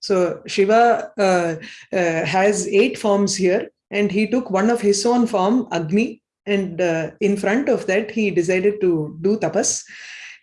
So Shiva uh, uh, has eight forms here and he took one of his own form, Agni, and uh, in front of that he decided to do tapas.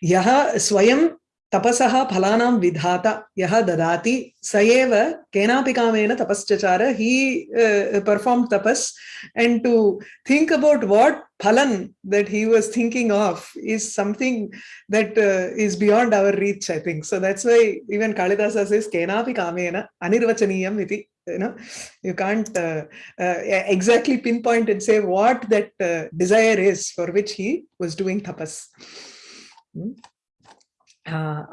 Yaha swayam tapasaha phalanam vidhata yaha dadati sayeva kamena tapaschachara. He uh, performed tapas and to think about what phalan that he was thinking of is something that uh, is beyond our reach, I think. So that's why even Kalidasa says kenapi kamena anirvachaniyam iti you know you can't uh, uh, exactly pinpoint and say what that uh, desire is for which he was doing tapas hmm?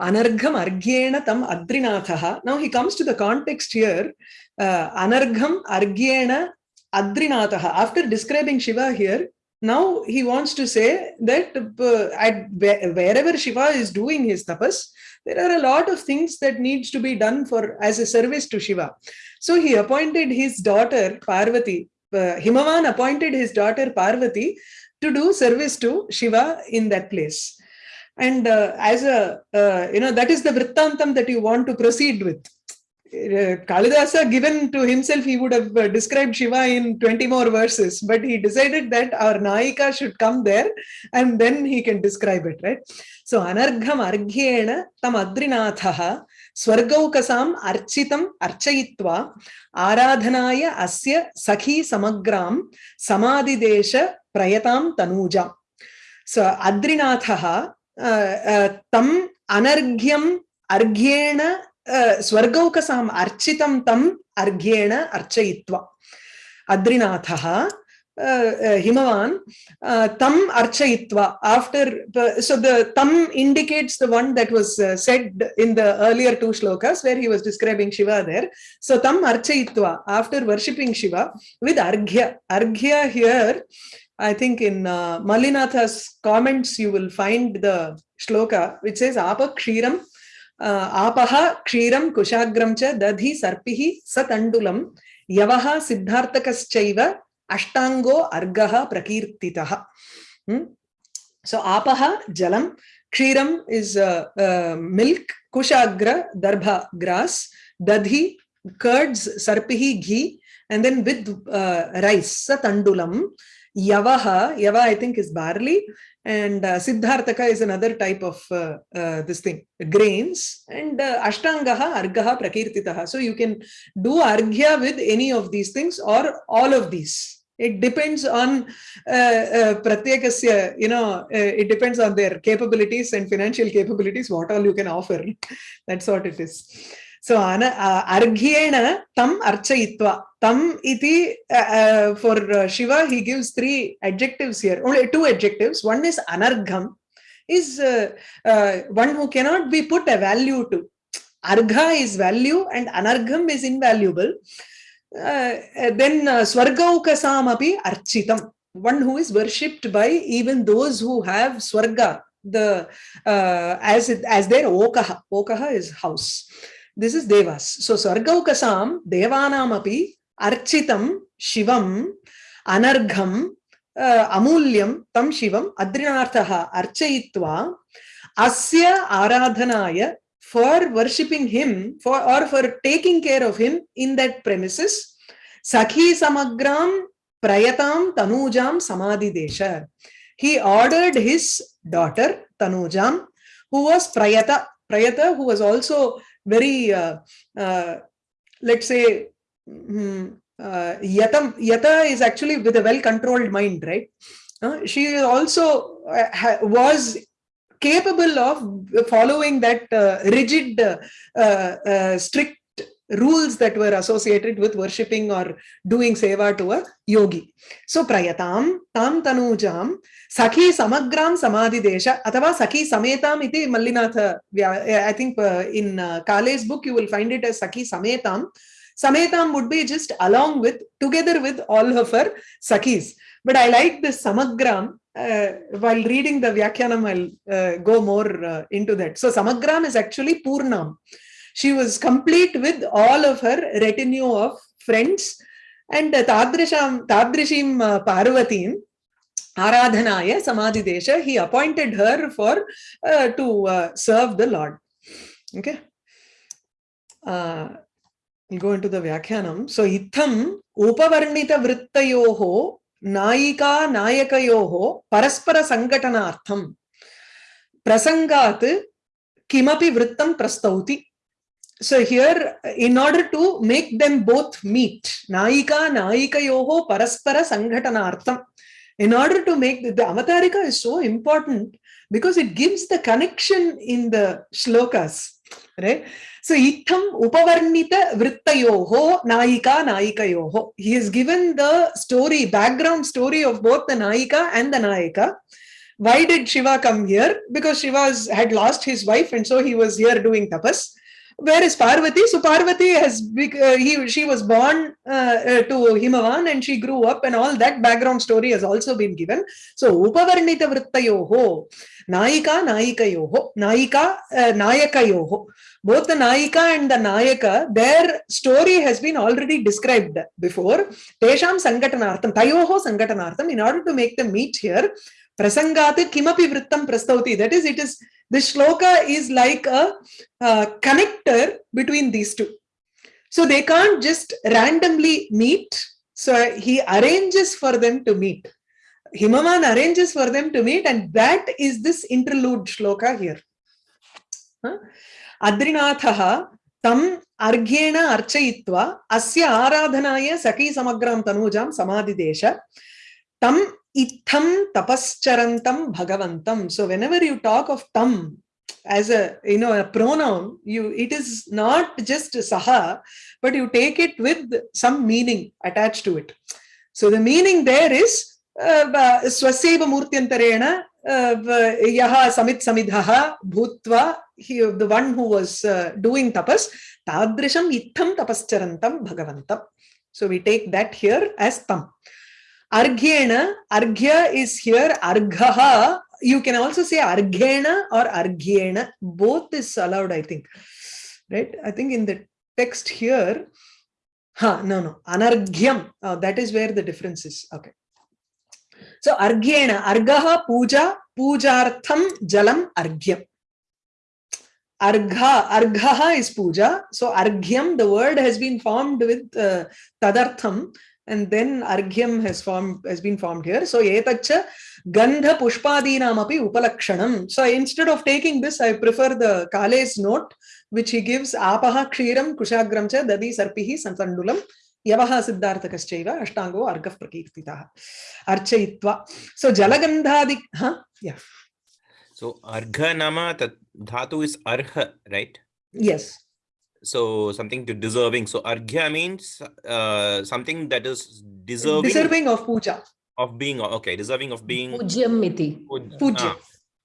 Anargham argyena tam adrinatha now he comes to the context here. uh, anargham argyena adrinatha after describing shiva here now he wants to say that uh, at wherever shiva is doing his tapas there are a lot of things that needs to be done for as a service to shiva. So he appointed his daughter Parvati, uh, Himavan appointed his daughter Parvati to do service to Shiva in that place And uh, as a, uh, you know, that is the Vrittantam that you want to proceed with. Uh, Kalidasa given to himself, he would have uh, described Shiva in 20 more verses, but he decided that our Naika should come there and then he can describe it, right? So, Anargham Argyena Tam Adrinathaha स्वर्गौकसाम् अर्चितम् अर्चयित्वा आराधनाय अस्य सखी समग्रां समाधिदेश प्रयतां तनूजाम् सो अद्रिनाथः तम अनर्घ्यम अर्घ्येण स्वर्गौकसाम अर्चितम तम अर्घ्येण अर्चयित्वा अद्रिनाथ हिमवान तम अर्चयित्वा after so the तम one that was said in the earlier two shlokas where he was describing Shiva there so तम अर्चय after worshipping Shiva with arghya arghya here I think in uh, Mallinatha's comments, you will find the shloka, which says, Apa kshiram, uh, apaha kshiram kushagramcha dadhi sarpihi satandulam yavaha siddhartakaschaiva ashtango argaha prakirtitaha. Hmm? So apaha jalam, kshiram is uh, uh, milk, kushagra darbha grass, dadhi curds, sarpihi ghee, and then with uh, rice, satandulam yavaha. Yava i think is barley. And uh, siddharthaka is another type of uh, uh, this thing grains. And uh, ashtangaha argaha prakirtitaha. So you can do arghya with any of these things or all of these. It depends on uh, uh, you know uh, it depends on their capabilities and financial capabilities what all you can offer. That's what it is so ana argyena tam archayitva tam iti uh, for shiva he gives three adjectives here only two adjectives one is anargham is one who cannot be put a value to argha is value and anargham is invaluable uh, then uh, Swargaukasam api architam, one who is worshipped by even those who have Swarga, the uh, as it, as their Okaha. Okaha is house. This is Devas. So Swargaukasam, Devanam api architam Shivam anargham uh, amulyam tam Shivam adrinarthaha archayitva asya aradhanaya for worshipping him for or for taking care of him in that premises sakhi samagram prayatam tanujam samadhi desha he ordered his daughter tanujam who was prayata prayata who was also very uh, uh, let's say um, uh, yatam yata is actually with a well controlled mind right? Uh, she also uh, was capable of following that uh, rigid, uh, uh, strict rules that were associated with worshipping or doing seva to a yogi. So prayatam tam tanujam sakhi samagram samadhi desha athava sakhi sametam iti Mallinatha I think uh, in uh, Kale's book you will find it as sakhi sametam Sametam would be just along with, together with all of her Sakis. But I like this Samagram. Uh, while reading the Vyakhyanam, I'll uh, go more uh, into that. So Samagram is actually Purnam. She was complete with all of her retinue of friends and Tadrisham, Tadrishim uh, Parvatim, Aradhanaya Samadhi he appointed her for uh, to uh, serve the Lord. Okay. Uh, we'll go into the Vyakhyanam. So, Itham Upavarnita Vrittayoho Naika Nayakayoho Paraspara Sangatanartham Prasangat Kimapi Vrittam Prastauti. So here, in order to make them both meet, Naika naika Naikayoho Paraspara Sangatanartham in order to make the, the avatarika is so important because it gives the connection in the shlokas right? So itham upavarnita vrittayoho naika naika naikayoho he has given the story background story of both the naika and the naika why did shiva come here? Because shiva had lost his wife and so he was here doing tapas where is Parvati? So Parvati has uh, he she was born uh, uh, to Himavan and she grew up and all that background story has also been given. So Upavarnita Vrittayoho, Naika Naikayoho, Naika uh, Nayakayoho. Both the Naika and the Nayaka, their story has been already described before. Tesham Sangatanartham, Tayoho Sangatanartham, in order to make them meet here, Prasangat Kimapi Vrittam Prastauti. That is, it is this shloka is like a uh, connector between these two. So they can't just randomly meet. So he arranges for them to meet. Himavan arranges for them to meet, and that is this interlude shloka here. Huh? Adrinathaha tam argyena archayitva asya aradhanaya saki samagram tanujam samadidesha tam itham tapascharantam bhagavantam so whenever you talk of tam as a you know a pronoun you it is not just saha but you take it with some meaning attached to it so the meaning there is swaseva murtyantarena yaha samit samidhaha bhutva he, the one who was uh, doing tapas tadrisham itham tapascharantam bhagavantam so we take that here as tam Arghena, Arghya is here, Arghaha. You can also say Arghena or Arghena. Both is allowed, I think. Right? I think in the text here, huh, no, no, Anarghyam. Oh, that is where the difference is. Okay. So Arghena, Argaha Puja, Pujartham Jalam Arghyam. Argha, Arghaha is puja. So Arghyam, the word has been formed with uh, Tadartham and then arghyam has formed has been formed here so etacha gandha pushpadinam api upalakshanam so instead of taking this i prefer the kale's note which he gives apaha kshiram kushagram cha dadi sarpihi sansandulam yavaha siddharthakaschaiva ashtango argah prakirtitah archayitva so jalagandhadi huh yeah so argha nama dhatu is arha right yes so something to deserving. So arghya means uh, something that is deserving deserving of puja. of being okay deserving of being pujyam iti. Pujyam ah,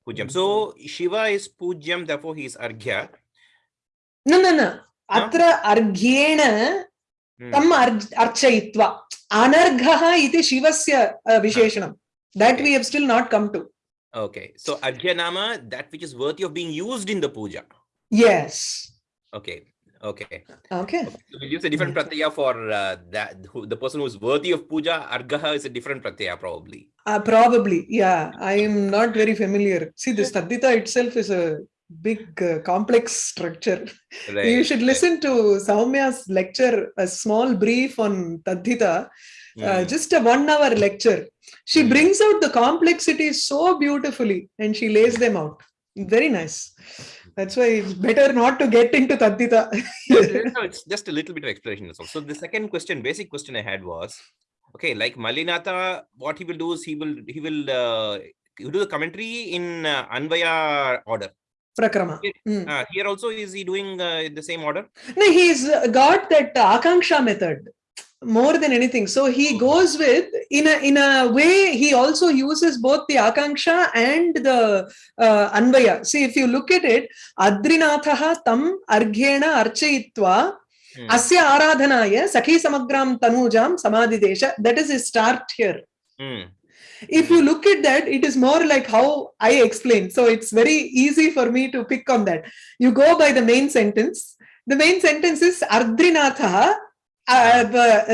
pujyam so shiva is pujyam therefore he is arghya no no no. Atra arghyena tam archayitva anarghah iti shivasya visheshanam. That we have still not come to. Okay. So arghya nama that which is worthy of being used in the puja. Yes. Okay Okay. Okay. So we use a different pratyaya for uh, that who, the person who's worthy of puja. Argaha is a different pratyaya probably. Uh, probably, yeah. I am not very familiar. See, this Tadita itself is a big uh, complex structure. Right. You should listen to Saumya's lecture, a small brief on Tadita, mm. uh, hmm. just a one hour lecture. She mm. brings out the complexity so beautifully and she lays them out. Very nice. That's why it's better not to get into Tadita. no, it's just a little bit of explanation. So the second question, basic question I had was, okay, like Mallinatha, what he will do is he will he will uh, do the commentary in uh, Anvaya order. Prakrama. Here, mm. uh, here also is he doing uh, the same order? No, he's got that Akanksha method more than anything. So he goes with in a in a way he also uses both the akanksha and the uh, anvaya. See if you look at it adrinathaha tam arghena archayitva Hmm. asya aradhanaya sakhi samagram tanujam samadidesha that is his start here. Hmm. if you look at that it is more like how i explained so it's very easy for me to pick on that. You go by the main sentence. The main sentence is ardrinatha uh,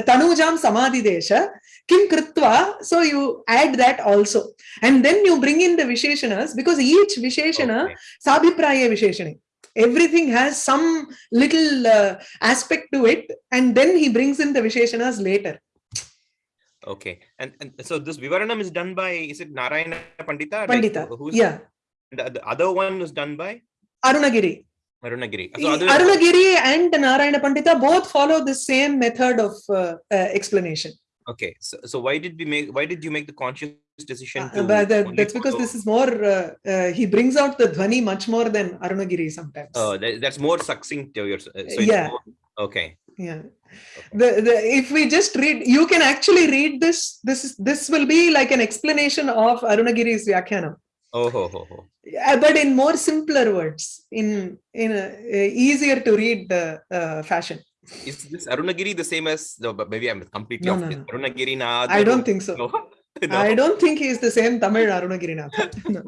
tanujam samadidesha kim kritva so you add that also. And then you bring in the visheshanas because each visheshana Okay. sabhipraya visheshane everything has some little uh, aspect to it and then he brings in the visheshanas later. Okay. And, and so this Vivaranam is done by, is it Narayana Pandita? Pandita. who- who's yeah. The, the other one is done by? Arunagiri Arunagiri. So other, arunagiri and narayana pandita both follow the same method of uh, uh, explanation okay. So, so why did we make, why did you make the conscious decision Uh, to? but that- only that's because follow- this is more uh, uh, he brings out the dhvani much more than arunagiri sometimes Oh, that, that's more succinct your, uh, so Yeah. more, okay. yeah the, the if we just read you can actually read this this is this will be like an explanation of arunagiri's vyakyanam Oh, ho, ho, ho. Uh, but in more simpler words in in a, a easier to read uh, uh, fashion Is this Arunagiri the same as, no, but maybe I'm completely No, off. no, no. Arunagiri na i don't think so No. no. i don't think he is the same tamil arunagirinath no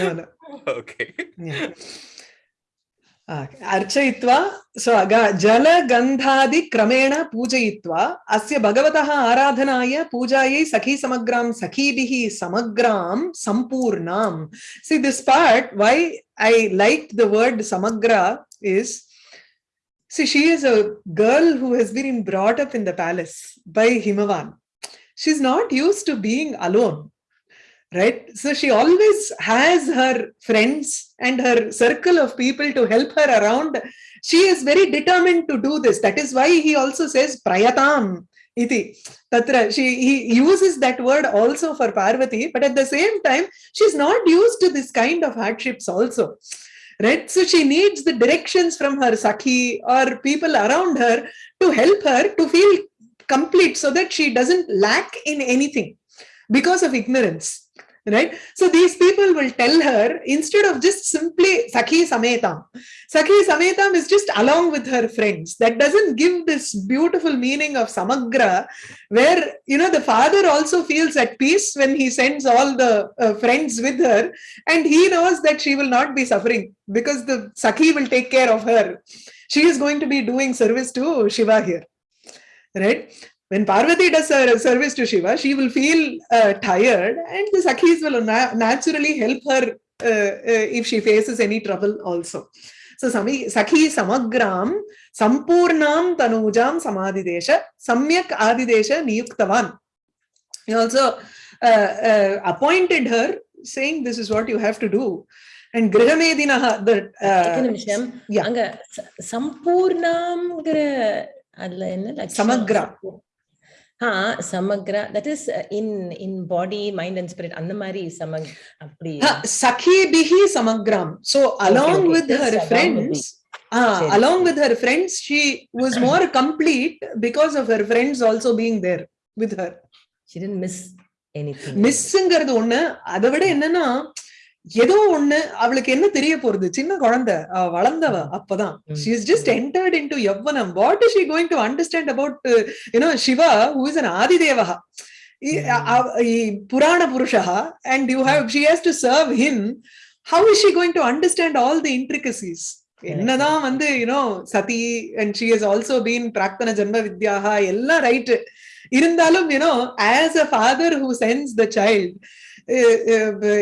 no, no. Okay. Yeah. अर्चयित्वा so जल गंधादि क्रमेण पूजयित्वा अस्य भगवत आराधनाय पूजायै सखी समग्राम सखीभिः समग्राम संपूर्णाम see this part why I like the word samagra is see she is a girl who has been brought up in the palace by Himavan she is not to be alone right? So she always has her friends and her circle of people to help her around. She is very determined to do this. That is why he also says prayatam iti. Tatra she he uses that word also for parvati but at the same time she's not used to this kind of hardships also. Right? So she needs the directions from her sakhi or people around her to help her to feel complete so that she doesn't lack in anything because of ignorance right? So these people will tell her instead of just simply sakhi sametam. Sakhi sametam is just along with her friends. That doesn't give this beautiful meaning of samagra where you know the father also feels at peace when he sends all the uh, friends with her and he knows that she will not be suffering because the sakhi will take care of her. She is going to be doing service to shiva here right when Parvati does her service to Shiva, she will feel uh, tired, and the Sakhis will na- naturally help her uh, uh, if she faces any trouble also. So, Sami, Sakhi Samagram Sampurnam Tanujam Samadidesha Samyak Adidesha Niyuktavan. He also uh, uh, appointed her, saying, This is what you have to do. And Grihamedinaha, the. ஒரே Uh, நிமிஷம் yeah. அங்க ச- சம்பூர்ணம்ங்கிற அதுல என்ன லட்சணம்? Samagra. Samagra that is in in body mind and spirit அந்த மாதிரி சமக் அப்படி. சகி பிஹி சமக்ராம். So along with her friends along with her friends she was more complete because of her friends also being there with her she did miss anything மிஸ்ங்கிறது ஒண்ணு. அதை விட என்னன்னா ஏதோ ஒண்ணு அவளுக்கு என்ன தெரிய போறது? சின்ன குழந்தை வளர்ந்தவ அப்பதான். She is just entered into எவ்வனம் what is she going to understand about you know Shiva who is an ஆதிதேவகா புராண புருஷா and you have she has to serve him how is she going to understand all the intricacies என்னதான் வந்து you know Sati and she has also been பிராக்தன ஜென்ம வித்யாகா எல்லாம் right இருந்தாலும் you know as a father who sends the child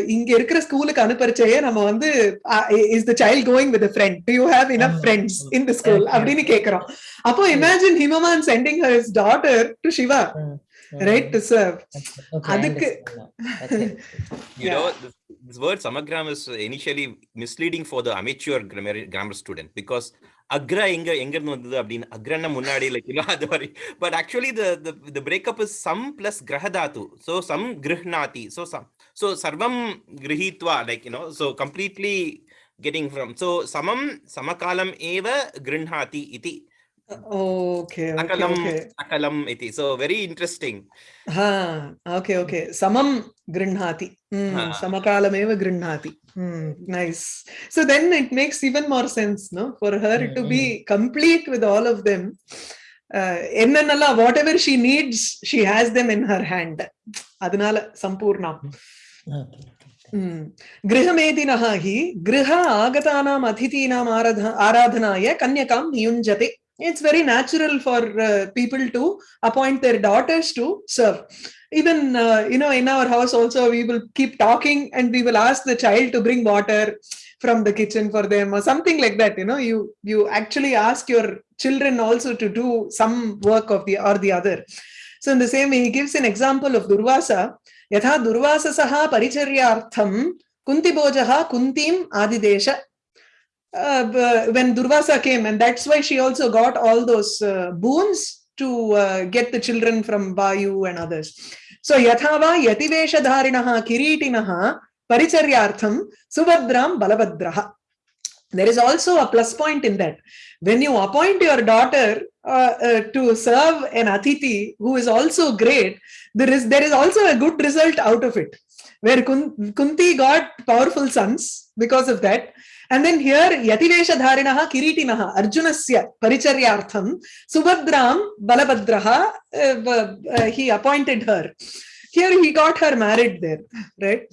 இங்க இருக்கிற ஸ்கூலுக்கு அனுப்பரிச்சையே நம்ம வந்து is the child going with friend to you have enough. Friends in the school. அப்படின்னு கேக்குறோம். அப்போ imagine Himavan sending her daughter to Shiva right to serve அதுக்கு- You know, this, this word samagram is initially misleading for the amateur grammar, grammar student because agra எங்க எங்க இருந்து வந்தது அப்படின்னு அக்ரன்னா முன்னாடி லைக் இல்ல அது மாதிரி. But actually the the the breakup is some plus grahadatu so some grihnati. So some so sarvam grihitva like you know so completely getting from so samam samakalam eva grihnati iti Okay, okay, Sakalam, okay. sakalam iti. So very interesting. Ha, okay, okay. Samam grinhati. Hmm, Ha. samakalameva grinhati. Hmm, nice. So then it makes even more sense, no? For her to be complete with all of them. Uh, whatever she needs, she has them in her hand. Adinala sampurnam. गृहमेदिन हि गृह आगता अतिथीना आराधनाय कन्याका नियुंजते it's very natural for people to appoint their daughters to serve even you know in our house also we will keep talking and we will ask the child to bring water from the kitchen for them something like that you know you you actually ask your children also to do some work of their other so in the same he gives an example of Durvasa यथा दुर्वाससः परिचर्यार्थं कुन्तिभोजः कुन्तीम् आदिदेश uh, when Durvasa came, and that's why she also got all those uh, boons to uh, get the children from Vayu and others. So yathava yativeshadharinaha kiritinaha paricharyartham subhadram balabhadraha. There is also a plus point in that. When you appoint your daughter uh, uh, to serve an atiti who is also great, there is there is also a good result out of it. Where Kun- Kunti got powerful sons because of that, and then here Yativeshadharinaha Kiritinaha Arjunasya Paricharyartham Subhadram Balabhadraha uh, uh, he appointed her. Here he got her married there, right?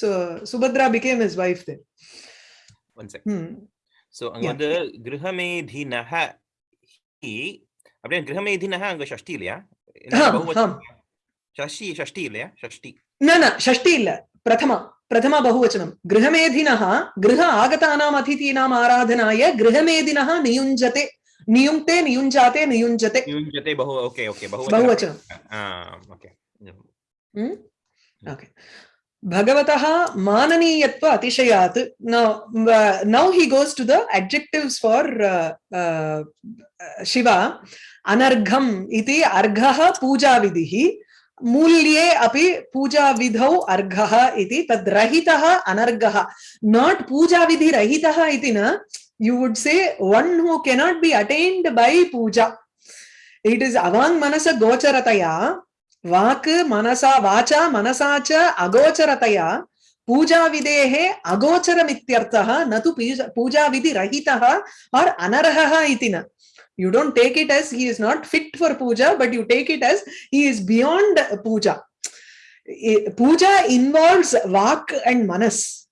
So Subhadra became his wife there. One sec. Hmm. So அங்க Yeah. வந்து கிரகமேதினஹ he அப்படியே கிரகமேதினஹ அங்க ஷஷ்டி இல்லையா षष्ठी षष्ठी इल्लया न न इल्ल गृहमेधिनः गृह आगतानाम् अतिथीनाम् आराधनाय गृहमेधिनः नियुञ्जते नियुङ्क्ते नियुञ्जाते नियुञ्जते नियुञ्जते बहु okay okay okay okay भगवतः माननीयत्व अतिशयात् now he goes to the adjectives for Shiva अनर्घम् इति अर्घः पूजाविधिः मूल्ये अभी पूजा विधौ अर्घ तद्रहित अनर्घ। नॉट पूजा विधि रही न you would say one who cannot be attended by puja. It is अवांग मनस गोचरतया, वाक मनसा वाचा मनसा च अगोचरतया पूजा विधे अगोचर न तो पूजा विधि रही और न। You don't take it as he is not fit for puja, but you take it as he is beyond puja. Puja involves vak and manas.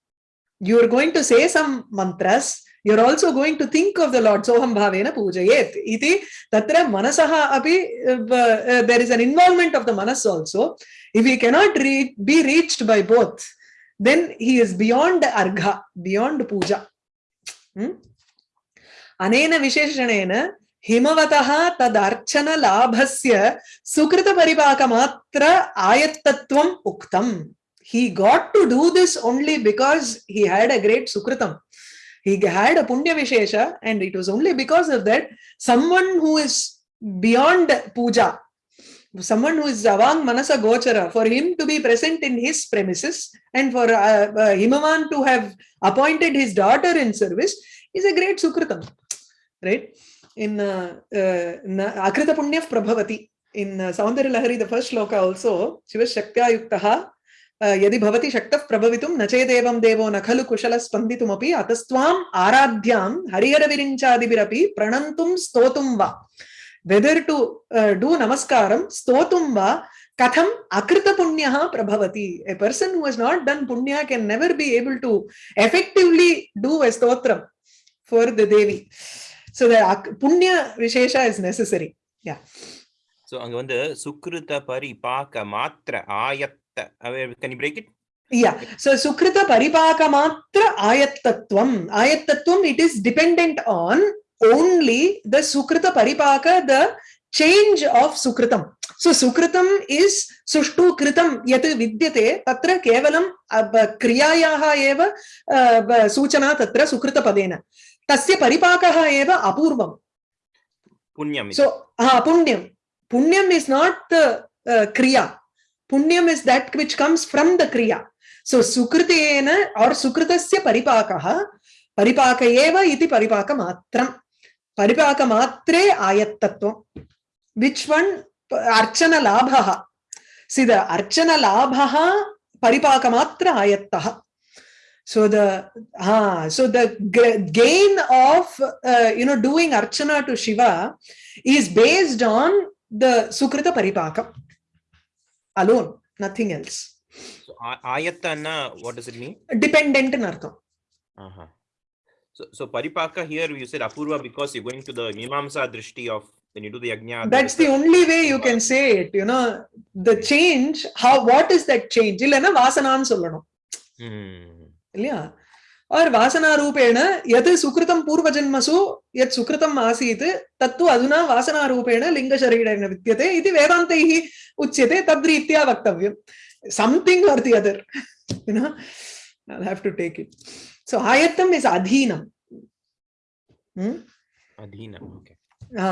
You are going to say some mantras. You're also going to think of the Lord. Soham bhavena pujayet. Iti tatra manasaha api, uh, uh, there is an involvement of the manas also. If he cannot re be reached by both, then he is beyond argha, beyond puja. Hmm? ಅನೇನ ವಿಶೇಷಣೇನ हिमवतः तदर्चन लाभस्य सुकृत परिपाकमात्र आयत्तत्वम् उक्तम् he got to do this only because he had a great sukritam he had a punya vishesha and it was only because of that someone who is beyond puja someone who is avang manasa gochara for him to be present in his premises and for uh, uh, himavan to have appointed his daughter in service is a great sukritam right in uh, uh, akrita punya prabhavati in uh, saundarya lahari the first shloka also shiva shaktya yuktaha यदि भवति शक्तः प्रभवितुं न चेदेवं देवो न खलु कुशलः स्पन्दितुमपि अतस्त्वाम् आराध्यां हरिहरविरिञ्चादिभिरपि प्रणन्तुं स्तोतुं वा weather to do नमस्कारं स्तोतुं वा कथम् अकृतपुण्यः प्रभवति a person who has not done punya can never be able to effectively do a stotram for the devi so the ak- punya vishesha is necessary yeah so அங்க வந்து சுக்ருத பரிபாக மாத்திர ஆயத்த can you break it Yeah. So Sukrita Paripaka Ayattatvam. Ayattatvam, it is dependent on only the Sukrita Paripaka, the change of Sukritam. So Sukritam is Sushtu Kritam Yat Vidyate Tatra Kevalam ab- Kriyayaha Eva uh, b- Suchana Tatra Sukrita Padena. तस्य परिपाकः एव अपूर्वम्। पुण्यम् सो हा पुण्यम्। पुण्यम् is not the kriya punyam is that which comes from the kriya so सुकृतेन और सुकृतस्य परिपाकः परिपाक एव इति परिपाक मात्रम् परिपाक मात्रे आयत्तत्वम् which सिद अर्चन लाभः आयत्तः। So the ah so the gain of uh, you know doing archana to shiva is based on the sukrita paripakam alone nothing else. So ayattana what does it mean? Dependent in artham. Uh-huh. so so paripaka here you said apurva because you're going to the mimamsa drishti of when you do the yajna that's the only way you can say it you know. The change how what is that change? Illana vasananu sollanum hmm. இல்லையா அவர் வாசனாரூபேண எது சுகிருதம் பூர்வஜன்மசு எத் சுகிருதம் ஆசீத் தத்து அதுனா வாசனாரூபேண லிங்கசரீரேண வித்தியதே இது வேதாந்தைः உச்சியதே தத்ரீத்யா வக்தவ்யம் something are the other you know I have to take it so ஆயத்தம் இஸ் அதீனம் அதீனம் ஓகே ஆ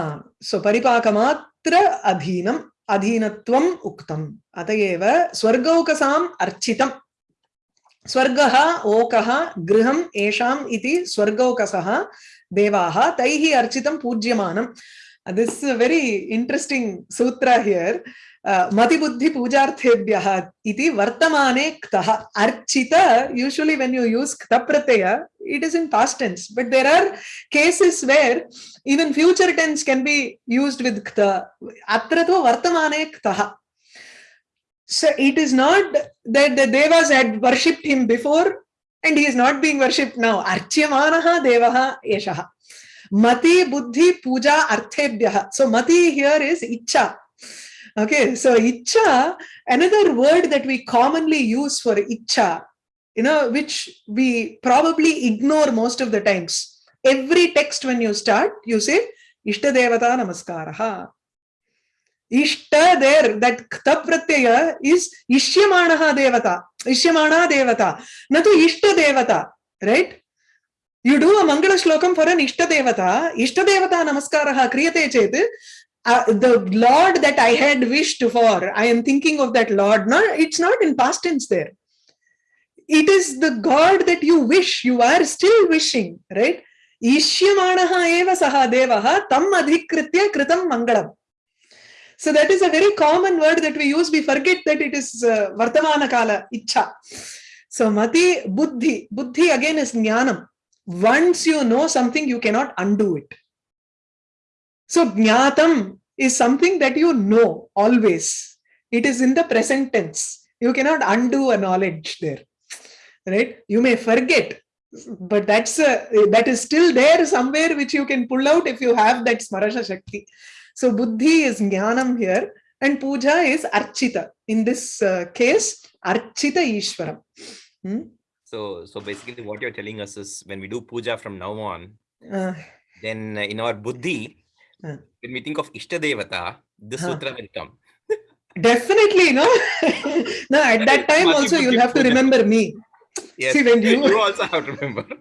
சோ பரிபாக மாத்திர அதீனம் அதீனத்துவம் உக்தம் அதையேவ ஸ்வர்கௌகசாம் அர்ச்சிதம் स्वर्गः, ओकः, गृहम्, एषाम् इति स्वर्गौकसः देवाः, तैः अर्चितं पूज्यमानम् दिस् वेरि इण्ट्रेस्टिङ्ग् सूत्र हियर् मतिबुद्धि पूजार्थेभ्यः वर्तमाने क्तः अर्चित यूजुवली वेन् यू यूस् क्त प्रत्यय it is in past tense but there are cases where even future tense can be used with क्त अत्र तु वर्तमाने क्तः So it is not that the devas had worshipped him before and he is not being worshipped now. Archyamanaha devaha eshaha. Mati buddhi puja arthebhyaha. So mati here is icha. Okay, so icha, another word that we commonly use for icha, you know, which we probably ignore most of the times. Every text when you start, you say, Ishta Devata Namaskaraha. इष्ट देर that क्त Pratyaya is इष्यमाण देवता इष्यमाण देवता न तो इष्ट देवता right you do a mangala shlokam for an ishta devata इष्ट देवता नमस्कार क्रियते चेत Uh, the Lord that I had wished for, I am thinking of that Lord. No, it's not in past tense there. It is the God that you wish, you are still wishing, right? Ishyamanaha eva saha devaha tam adhikritya kritam mangalam. So that is a very common word that we use. We forget that it is uh, Vartamana Kala, Icha. So Mati, Buddhi. Buddhi again is Jnanam. Once you know something, you cannot undo it. So Jnatam is something that you know always. It is in the present tense. You cannot undo a knowledge there. Right? You may forget, but that's a, that is still there somewhere which you can pull out if you have that Smarasha Shakti. So buddhi is jnanam here and puja is archita. In this uh, case, archita ishwaram. Hmm? So, so basically what you're telling us is when we do puja from now on, Uh, then uh, in our buddhi, Uh. when we think of Ishta Devata, this Huh. sutra will come. definitely, no? no, at that time also you'll have to remember me. Yes, See, when you- you also have to remember.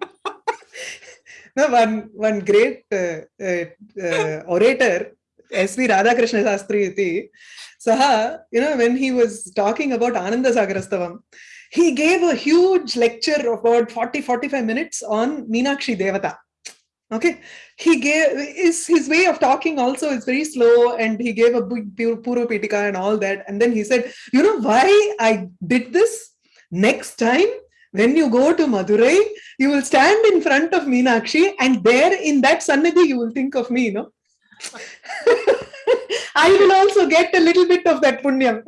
No, one, one great uh, uh, uh, orator, S.V. Radhakrishna Sastri, iti, Saha, you know, when he was talking about Ananda Sagarastavam, he gave a huge lecture of about 40, 45 minutes on Meenakshi Devata. Okay, he gave is his way of talking also is very slow, and he gave a big Puru Pitika and all that. And then he said, You know why I did this? Next time, when you go to Madurai, you will stand in front of Meenakshi, and there in that Sannidhi, you will think of me, you know. I will also get a little bit of that punyam.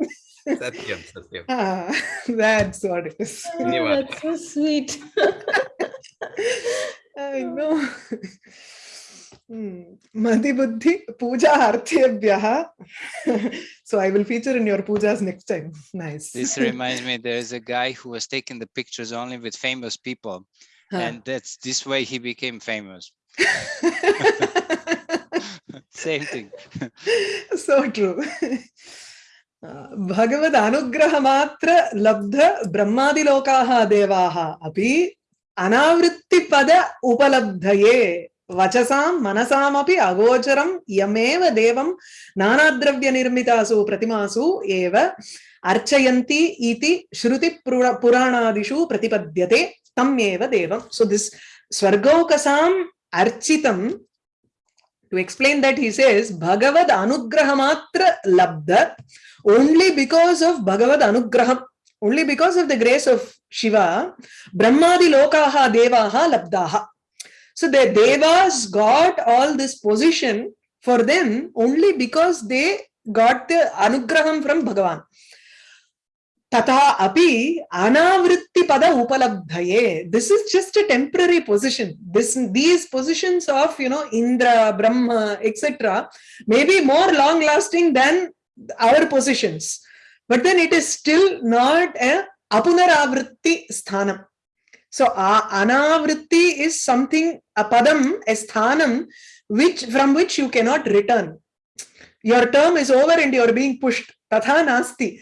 Satyam, Satyam. Ah, that's what it is. Oh, that's so sweet. I know. Hmm. Buddhi Puja Arthebhyaha. so I will feature in your pujas next time. Nice. This reminds me, there is a guy who was taking the pictures only with famous people, Huh. and that's this way he became famous. Same thing. so true. Bhagavad अनुग्रहमात्र लब्ध ब्रह्मादिलोकाः देवाः अपि अनावृत्तिपद उपलब्धये वचसां मनसामपि अगोचरं यमेव देवं नानाद्रव्यनिर्मितासु प्रतिमासु एव अर्चयन्ति इति श्रुतिपुराणादिषु प्रतिपद्यते तम् एव देवं सो दिस् स्वर्गौकसाम् अर्चितं To explain that, he says, Bhagavad Anugrahamatra Labda, only because of Bhagavad Anugraham, only because of the grace of Shiva, Brahmadi Lokaha Devaha Labdaha. So the Devas got all this position for them only because they got the Anugraham from Bhagavan. तथा अपि अनावृत्तिपद उपलब्धये this is just a temporary position this these positions of you know Indra Brahma etcetera may be more long lasting than our positions but then it is still not a अपुनरावृत्ति स्थानम् So uh, anavritti is something, a padam, a sthanam, which, from which you cannot return. Your term is over and you're being pushed. Tatha nasti.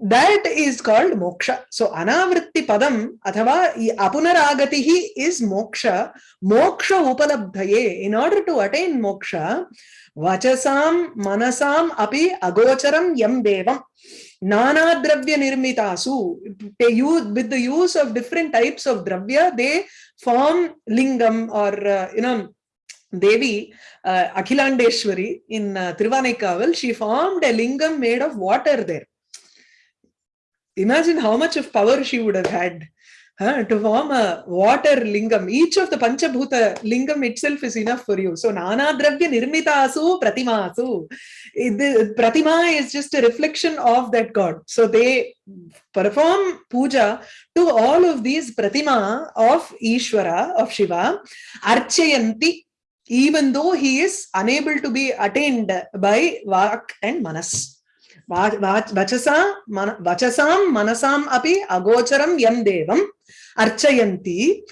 That is called moksha. So anavritti padam athava apunaragatihi is moksha. Moksha upalabdhaye. In order to attain moksha vachasam manasam api agocharam yam devam. Nana dravya nirmitasu. They use with the use of different types of dravya they form lingam or uh, you know devi uh, akhilandeshwari in uh, Tiruvanekkaval she formed a lingam made of water there imagine how much of power she would have had huh, to form a water lingam. Each of the Panchabhuta lingam itself is enough for you. So, Nana Dravya Nirmitasu Pratimasu. The Pratima is just a reflection of that God. So, they perform puja to all of these Pratima of Ishvara, of Shiva, Archayanti, even though he is unable to be attained by Vak and Manas. वचसा मन वचसां मनसाम् अपि अगोचरं यं देवम् अर्चयन्ति।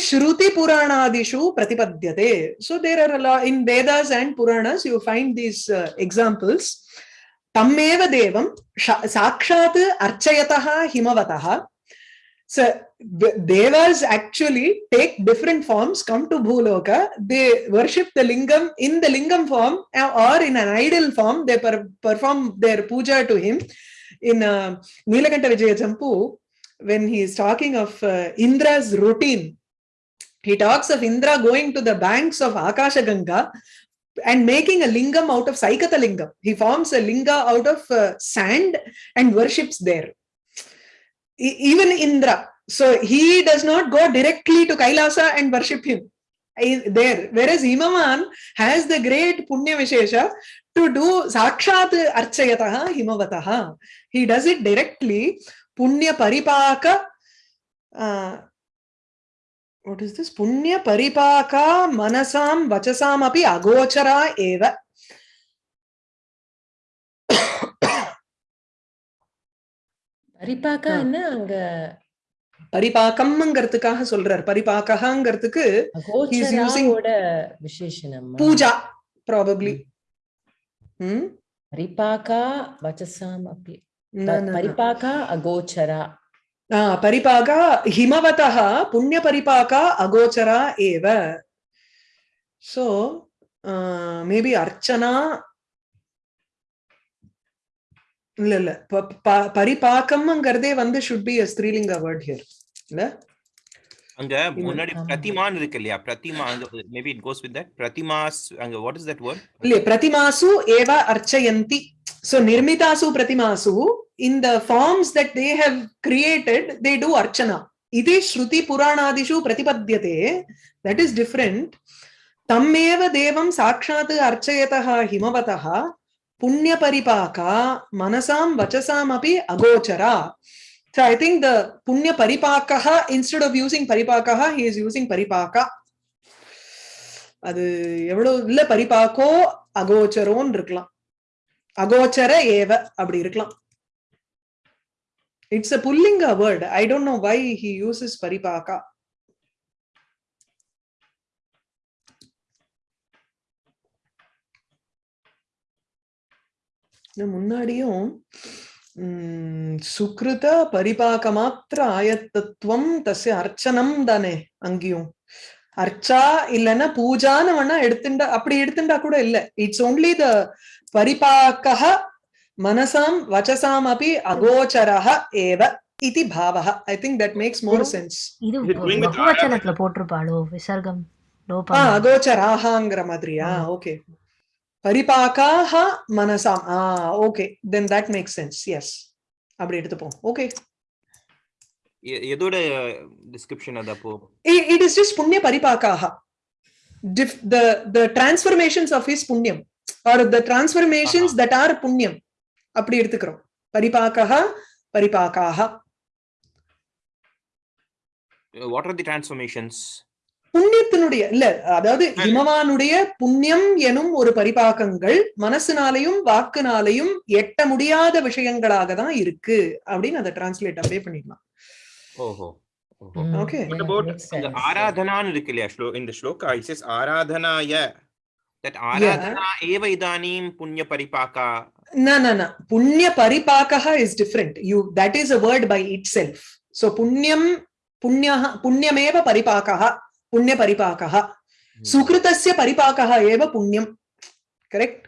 श्रुति पुराणादिषु प्रतिपद्यते। So there are in Vedas and Puranas you find these examples तमेव देवं साक्षात् अर्चयतः हिमवतः। So the devas actually take different forms come to bhuloka. They worship the lingam in the lingam form uh, or in an idol form. They per- perform their puja to him. In uh, nilakanta vijaya champu when he is talking of uh, indra's routine he talks of indra going to the banks of akasha ganga and making a lingam out of saikata lingam he forms a linga out of uh, sand and worships there even Indra. So he does not go directly to Kailasa and worship him there. Whereas Himavan has the great Punya Vishesha to do Sakshat Archayataha Himavataha. He does it directly. Punya Paripaka. Uh, what is this? Punya Paripaka Manasam Vachasam api Agochara eva. பரிபாக்கா என்ன அங்க? பரிபாக்கம்ங்கிறதுக்காக சொல்றார். பரிபாக்கங்கிறதுக்கு விசேஷனம் Pooja probably பரிபாக்கா வச்சசாம் அப்படி. பரிபாக்கா அகோச்சரா. பரிபாகா ஹிமவதா ஹிமவதः புண்ணியபரிபாகா அகோச்சரா ஏவ. So maybe Archana இல்ல இல்ல. பரிபாக்கம்ங்கிறதே வந்து should be ஸ்திரீலிங்க வேர்ட் ஹியர் இல்ல? அங்க முன்னாடி பிரதிமான் இருக்கு இல்லையா? Prathima maybe it goes with that பிரதிமாஸ் அங்க வாட் இஸ் தட் வேர்ட் இல்ல பிரதிமாசு ஏவ அர்ச்சயந்தி. சோ நிர்மிதாசு பிரதிமாசு இந்த forms that they have created they do Archana. இதே ஸ்ருதி புராணாதிஷு பிரதிபத்தியதே. தட் இஸ் டிஃபரெண்ட் தம்மேவ தேவம் சாட்சாத் அர்ச்சயதா ஹிமவதா புண்ணிய பரிபாகா மனசாம் வச்சசாம் அப்படி அகோச்சரா So I think the punya paripakaha, instead of using paripakaha, he is using paripaka. அது எவ்வளவு இல்ல பரிபாக்கோ அகோச்சரோன்னு இருக்கலாம் அகோச்சர ஏவ அப்படி இருக்கலாம் it's a புல்லிங்க word I don't know why he uses பரிபாக்கா இன்னும் முன்னாடியும் சுக்ருத பரிபாக மாத்திர ஆயத்தத்துவம் தஸ்ய அர்ச்சனம் தானே அங்கேயும். அர்ச்சா இல்லைன்னா பூஜான்னு வேணா எடுத்துண்டா அப்படி எடுத்துண்டா கூட இல்ல. இட்ஸ் ஒன்லி த பரிபாக்கः மனசாம் வச்சசாம் அப்படி அகோச்சரः ஏவ இதி பாவः I think that makes more sense இது போட்டிருப்பாளோ விசர்க்கம்? அகோச்சராகாங்கிற மாதிரியா. Okay பரிபாக்காக மனசாம் ah okay then that make sense yes அப்படி எடுத்துப்போம் ஓகே எ- எதோட டிஸ்கிரிப்ஷன் அது அப்போ it is just punya paripakaha Dif- the the transformations of his punyam or the transformations Aha. that are punyam அப்படி எடுத்துக்கிறோம் பரிபாக்கா பரிபாக்காக வாட் ஆர் தி டிரான்ஸ்ஃபர்மேஷன்ஸ் புண்ணியத்தினுடைய இல்ல அதாவது இமவானுடைய புண்ணியம் எனும் ஒரு பரிபாகங்கள் மனசுனாலையும் வாக்குனாலையும் எட்ட முடியாத விஷயங்களாக தான் இருக்கு. அப்படின்னு அதை டிரான்ஸ்லேட் அப்படியே பண்ணிடலாம். ஓஹோ ஓகே ஆராதனான்னு இருக்கு இல்லையா? இந்த ஸ்லோகா இட் இஸ் ஆராதனாய. தட் ஆராதனா ஏவ இதானீம் புண்ணிய பரிபாகா? நா நா நா புண்ணிய பரிபாகா is different you that is a word by itself so புண்ணியம் புண்ணிய புண்ணியமேவ பரிபாகா पुण्य परिपाक सुकृत परिपाक Punyam correct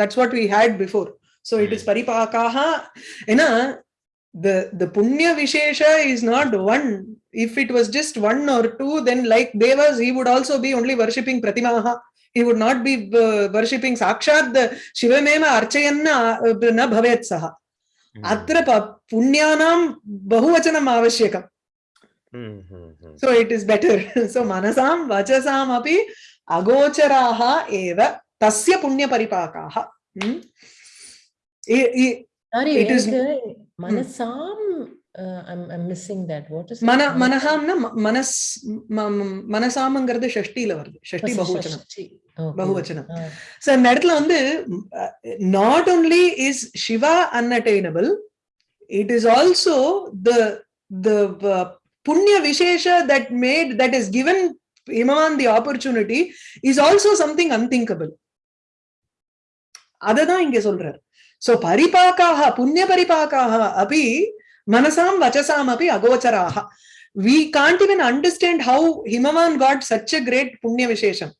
that's what we had before so it is परिपाकाः an the the punya vishesha is not one if it was just one or two then like devas he would also be only worshipping pratimaha he would not be uh, worshipping sakshat the Shiva meva archayanna na bhavet saha अत्र पुण्यानां बहुवचनम् avashyakam. So it is better so मनसां वचसामपि अगोचराः एव तस्य पुण्यपरिपाकाः मनसां மனசாமங்கிறது ஷஷ்டியில வருது ஷஷ்டி பகுவச்சனம் பகுவச்சனம் so இந்த இடத்துல வந்து not only is Shiva unattainable it is also the த புண்ணிய விசேஷ that made that is given Himavan the opportunity is also something unthinkable அததான் இங்க சொல்றார் சோ பரிபாக்காக புண்ணிய பரிபாக்காக அபி மனசாம் வச்சசாம் அபி அகோச்சராக we can't even understand how Himavan got such a great punya vishesham.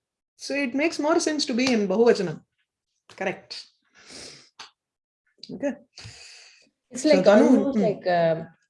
So it makes more sense to be in Bahuvachanam. Correct. Okay. It's So like Tanu-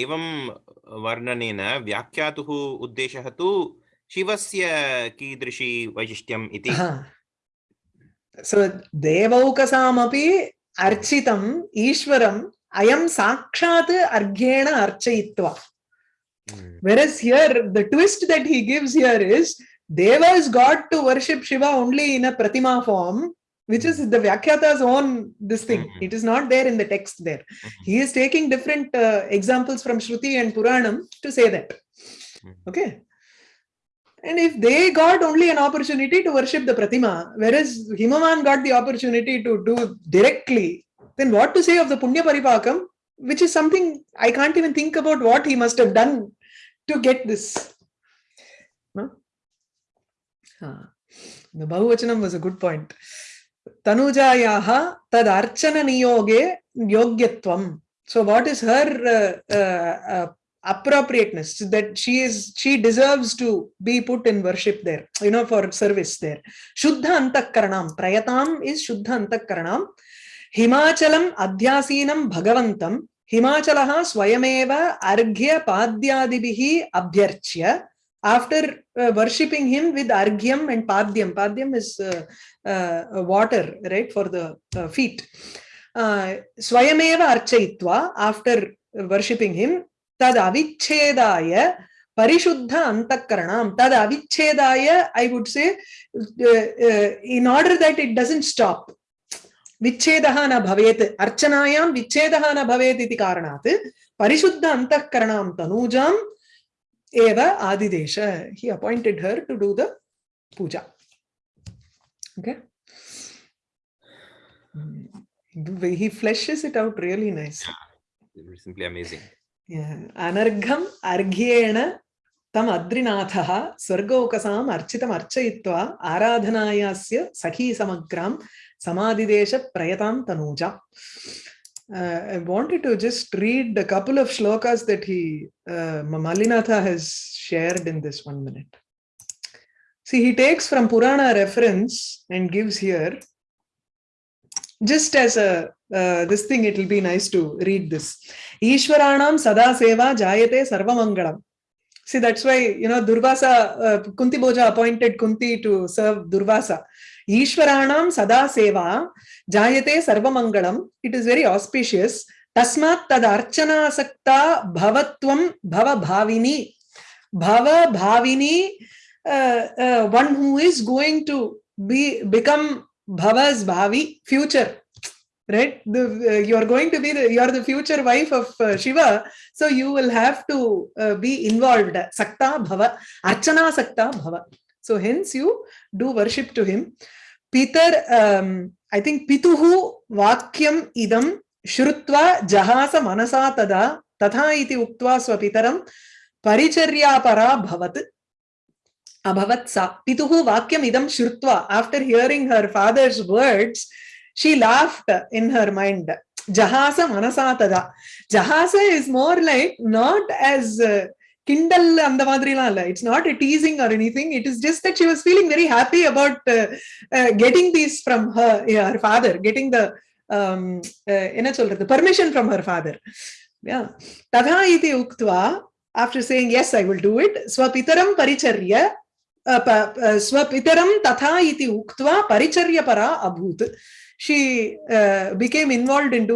एवं वर्णनेन व्याख्यातुः उद्देशः तु शिवस्य कीदृशी वैशिष्ट्यम् इति हा. So देवौकसामपि अर्चितम् ईश्वरम् अयं साक्षात् अर्घ्येण अर्चयित्वा Mm. Whereas here, the twist that he gives here is Devas got to worship Shiva only in a Pratima form, which is the Vyakhyatas own this thing. Mhm. It is not there in the text there. Mhm. He is taking different uh, examples from Shruti and Puranam to say that. Mhm. Okay. And if they got only an opportunity to worship the Pratima, whereas Himavan got the opportunity to do directly, then what to say of the Punya Paripakam, which is something I can't even think about what he must have done to get this. No? Ah, The Bahuvachanam was a good point. Archana niyoge yogyatvam. So what is her uh, uh, uh, appropriateness that she is she deserves to be put in worship there you know for service there shuddha antakaranam prayatam is shuddha antakaranam himachalam adhyasinam bhagavantam हिमाचलः स्वयमेव अर्घ्य पाद्यादिभिः अभ्यर्च्य after uh, worshipping him with arghyam and padyam padyam is uh, uh, water right for the uh, feet uh, swayameva archayitva after worshipping him tad avichedaya parishuddha antakaranam tad avichedaya i would say uh, uh, in order that it doesn't stop विच्छेदः न भवेत् अर्चनायां विच्छेदः न भवेत् इति कारणात् परिशुद्ध अन्तःकरणां तनूजाम् एव आदिदेश he appointed her to do the puja okay Mm. he fleshes it out really nice Simply amazing. yeah anargham arghyena तम अद्रिनाथः स्वर्गौकसाम् अर्चितम् अर्चयित्वा आराधनायास्य सखी समग्रां समाधिदेशप्रयतां Tanuja Uh, I wanted to just read a couple of shlokas that he, uh, Mallinatha has shared in this one minute. See, he takes from Purana reference and gives here, just as a, uh, this thing, it will be nice to read this. Ishwaranam sada seva jayate sarvamangalam. See, that's why, you know, Durvasa, uh, Kunti Bhoja appointed Kunti to serve Durvasa. ईश्वराणां सदा सेवा जायते सर्वमङ्गलम् it is very auspicious तस्मात् तदर्चनासक्ता भवत्वं भवभाविनी भवभाविनी one who is going to be become भवस् भावि future right the, uh, you are going to be the, you are the future wife of uh, shiva so you will have to uh, be involved sakta bhava archana sakta bhava So hence you do worship to him. Peter, um, I think Pituhu Vakyam idam Shrutva Jahasa Manasa Tada Tatha iti Uktva Swapitaram Paricharyapara Bhavat Abhavat Sa. Pituhu Vakyam idam Shrutva. After hearing her father's words, she laughed in her mind. Jahasa Manasa Tada. Jahasa is more like not as uh, Kindle அந்த மாதிரிலாம் இல்ல it's not a teasing or anything it is just that she was feeling very happy about uh, uh, getting these from her yeah, her father getting the um, uh, என்ன சொல்றது permission from her father yeah ததா iti uktva after saying yes i will do it swapitaram paricharya uh, pa- uh, swapitaram tatha iti uktva paricharya para abhut she uh, became involved in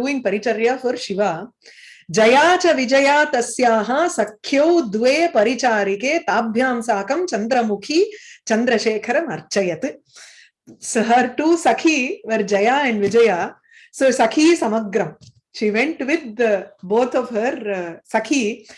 Jaya च विजया तस्याः सख्यौ द्वे परिचारिके ताभ्यां साकं चन्द्रमुखी चन्द्रशेखरम् अर्चयत् So her two Sakhi were Jaya and Vijaya. So Sakhi Samagram. She went with the, both of her uh, Sakhi.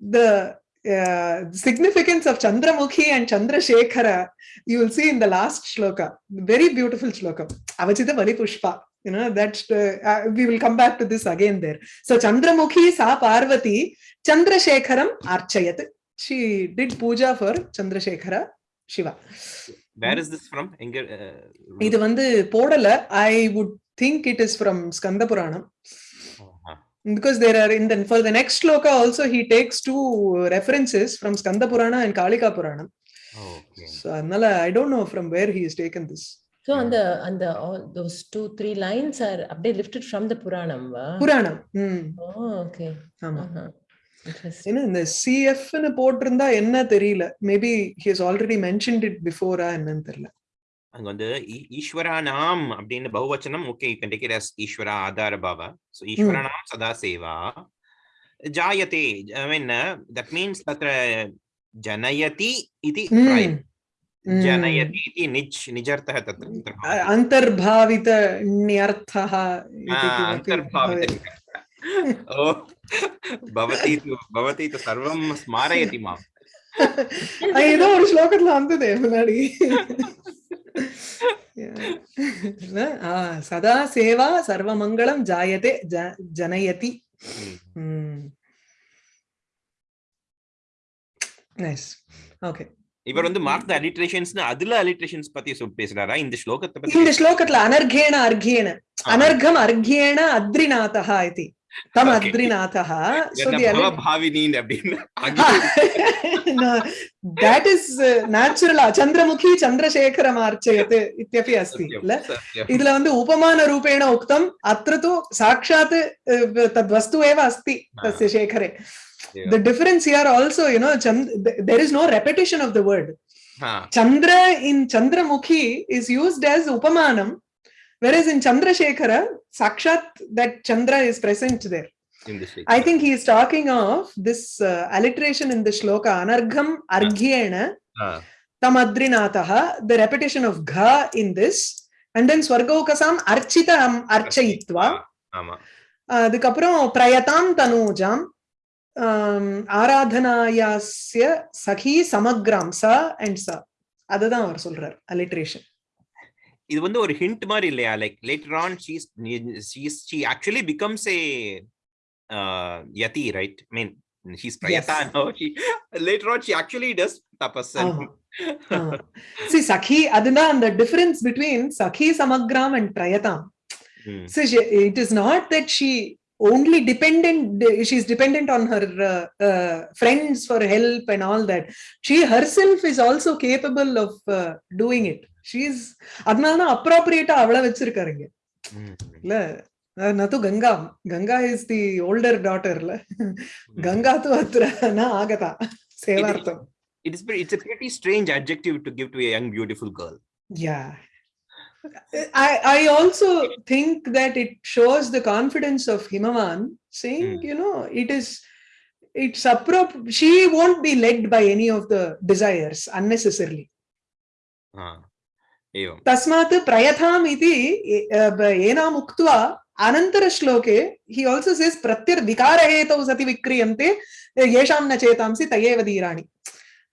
The uh, significance of Chandramukhi and Chandrasekhara, you will see in the last shloka. Very beautiful shloka. Avachita Bali Pushpa. You know, that's, uh, uh, we will come back to this again there. So Chandramukhi Sa Parvati, Chandrasekharam Archayat. She did puja for Chandrasekhara Shiva. Where is this from? எங்க, uh, இது வந்து போடல would think it is from Skanda Puranam uh-huh. because there are in the for the next shloka also he takes two references from skanda purana and kalika purana Okay. so i don't know from where he has taken this so அந்த அந்த those two three lines are அப்படியே lifted from the puranam puranam okay ஆமா. ஏன்னா இந்த சிஎஃப்னு போட்டிருந்தா என்ன தெரியல. Maybe he's already mentioned it பிஃபோரா என்னன்னு தெரியல. அங்க வந்து ஈஸ்வரா அப்படின்னு பகுவச்சனம் ஓகே இப்ப கேன் அஸ் ஈஸ்வரா ஆதார பாவா. சோ ஈஸ்வரா நாம் சதா சேவா. ஜாயதே ஐ மீன் தட் மீன்ஸ் தத்ர ஜனயதி இது जनयति इति निज् निजर्थः तत्र तत्र अ- भवति। अन्तर्भावित ण्यर्थः इति आ, किमपि अन्तर्भावित भवेत्। ओ भवती तु भवती तु सर्वं स्मारयति माम् அது ஏதோ ஒரு ஸ்லோகத்துல வந்ததே முன்னாடி Yeah. ஆ, சதா சேவா சர்வமங்களம் ஜாயதே ஜ- ஜனயதி ம். நைஸ் ஓகே இவர் வந்து மார்க் த அலிட்ரேஷன்ஸ்னு அதுல அலிட்ரேஷன்ஸ் பத்தி சொல் பேசுறாரா? இந்த ஸ்லோகத்தை பத்தி இந்த ஸ்லோகத்துல அனர்கேண அர்கேண அனர்கம் அர்கேண அத்ரிநாதா இது தம் அத்ரிநாதா தேட் இஸ் நேச்சுரலா சந்திரமுகி சந்திரசேகரம் ஆர்ச்சயத் இத்தியபி அஸ்தி இல்ல? இதுல வந்து உபமான ரூபேண உக்தம் அத்திர தூ சாட்சாத் தத்வஸ்து ஏவ அஸ்தி தஸ்ய சேகரே. the difference here also you know Chand there is no repetition of the word. Chandra in chandramukhi is used as upamanam whereas in chandrasekhara sakshat that chandra is present there. I think he is talking of this uh, alliteration in the shloka anargham argyena uh. tamadrinataha, the repetition of gha in this, and then swargaukasam architam the uh, அதுக்கப்புறம் பிரயதாம் தனூஜாம் ஆம், ஆராதனாயாஸ்ய சகி சமக்ராம் ச and ச அதுதான் அவர் சொல்றார் alliteration இது வந்து ஒரு hint மாதிரி இல்லையா like later on she's she's she actually becomes a Yati right mean. She later on she actually does tapas. and- ஆமா. Ah. See, Sakhi, அதுதான் அந்த difference between Sakhi Samagram and Prayatam. Hmm. So she, it is not that she only dependent, she's dependent on her uh, uh, friends for help and all that. She herself is also capable of uh, doing it. She's அதனாலதான் appropriate அவளை வச்சிருக்காருங்க Hmm. இல்ல அஹ் நது Ganga Ganga is the older டாட்டர்ல Ganga து அத்திர ந ஆகதா சேவார்த்தம் It is pretty, it's a pretty strange adjective to give to a young beautiful girl. Yeah. I, I also think that it shows the confidence of Himavan saying, Mm. you know, it is, it's appropriate. She won't be led by any of the desires unnecessarily. Ah. Evam. तस्मात् प्रयथाम् इति ए- अ, ब- एनाम् उक्त्वा अनन्तरश्लोके हि also sees प्रत्यर्विकारहेतौ सति विक्रियन्ते येषां न चेतांसि तयेव धीराणि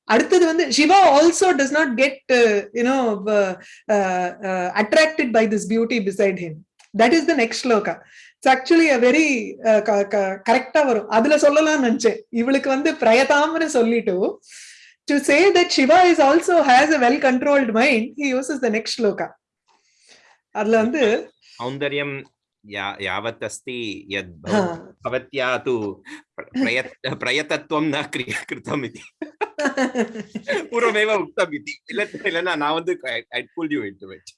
அடுத்தது வந்து Shiva also does not get you know attracted by this beauty beside him that is the next shloka it's actually a very கரெக்டா வரும் அதுல சொல்லலாம்னு நினைச்சேன் இவளுக்கு வந்து பிரயதாம்னு சொல்லிட்டு to say that Shiva is also has a well controlled mind, he uses the next shloka. அதுல வந்து सौन्दर्यं या यावत् अस्ति यद् हा, भवत्या तु प्र- प्रयत् प्रयतत्वं न क्रिय कृतम् इति ಪೂರ್ವಮೇವ ಉಕ್ತಮಿತಿ ಇಲ್ಲ ಇಲ್ಲ நான் வந்து I pull you into it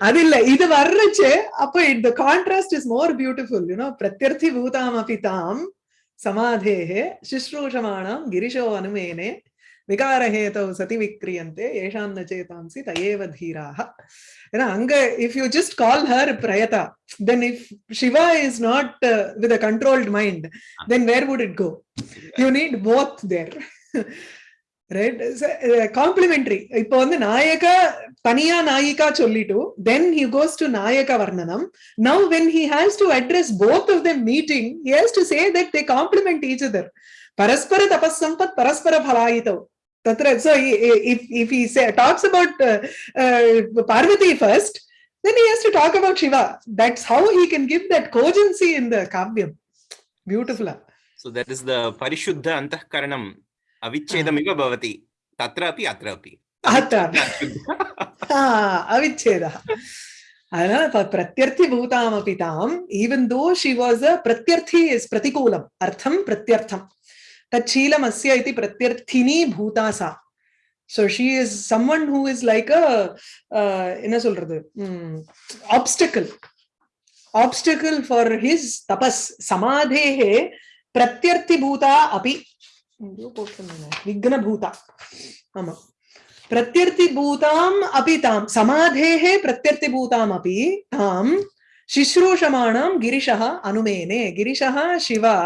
அது இல்ல இது வர்றச்சு அப்ப இந்த contrast is more beautiful you know பிரத்யர்த்தி பூதாம் அபி தாம் சமாதேஹே சுஷ்ரூஷமாணாம் கிரிஷோ அனுமேனே விகார ஹேதோ சதி விக்ரியந்தே ஏஷாம் ந சேதாம்சி தயேவ தீராக ஏன்னா அங்க if you just call her பிரயதா then if Shiva is not with a controlled mind then where would it go you need both there right complementary இப்போ வந்து நாயக தனியா நாயிகா சொல்லிட்டு தென் ஹி கோஸ் டு நாயக வர்ணனம் now when he has to address both of them meeting he has to say that they complement each other பரஸ்பர தபஸ் சம்பத் பரஸ்பர ஃபலாயிதவ் தத்ர so he- if if he say, talks about uh, uh, parvati first then he has to talk about shiva that's how he can give that cogency in the kavyam beautiful ah. So that is the parishuddha antahkaranam avichedamiva bhavati. Tatra api atra api. Atra. அவிச்சேதா அதனால ப- பிரத்யர்த்தி பூதாமபி தாம் even though she was a பிரத்யர்த்தி is பிரதிகூலம் அர்த்தம் பிரத்யர்த்தம் tachilamsya iti pratyarthini bhutasa. so she is someone who is like a uh enna uh, solradhu obstacle obstacle for his tapas samadhehe pratyarthibhuta api Vigna bhuta. विघ्नभूता आम प्रत्यर्थिभूताम् अपि ताम् pratyarthi bhutam api tam. शुश्रूषमाणां गिरिशः अनुमेने गिरिशः Shiva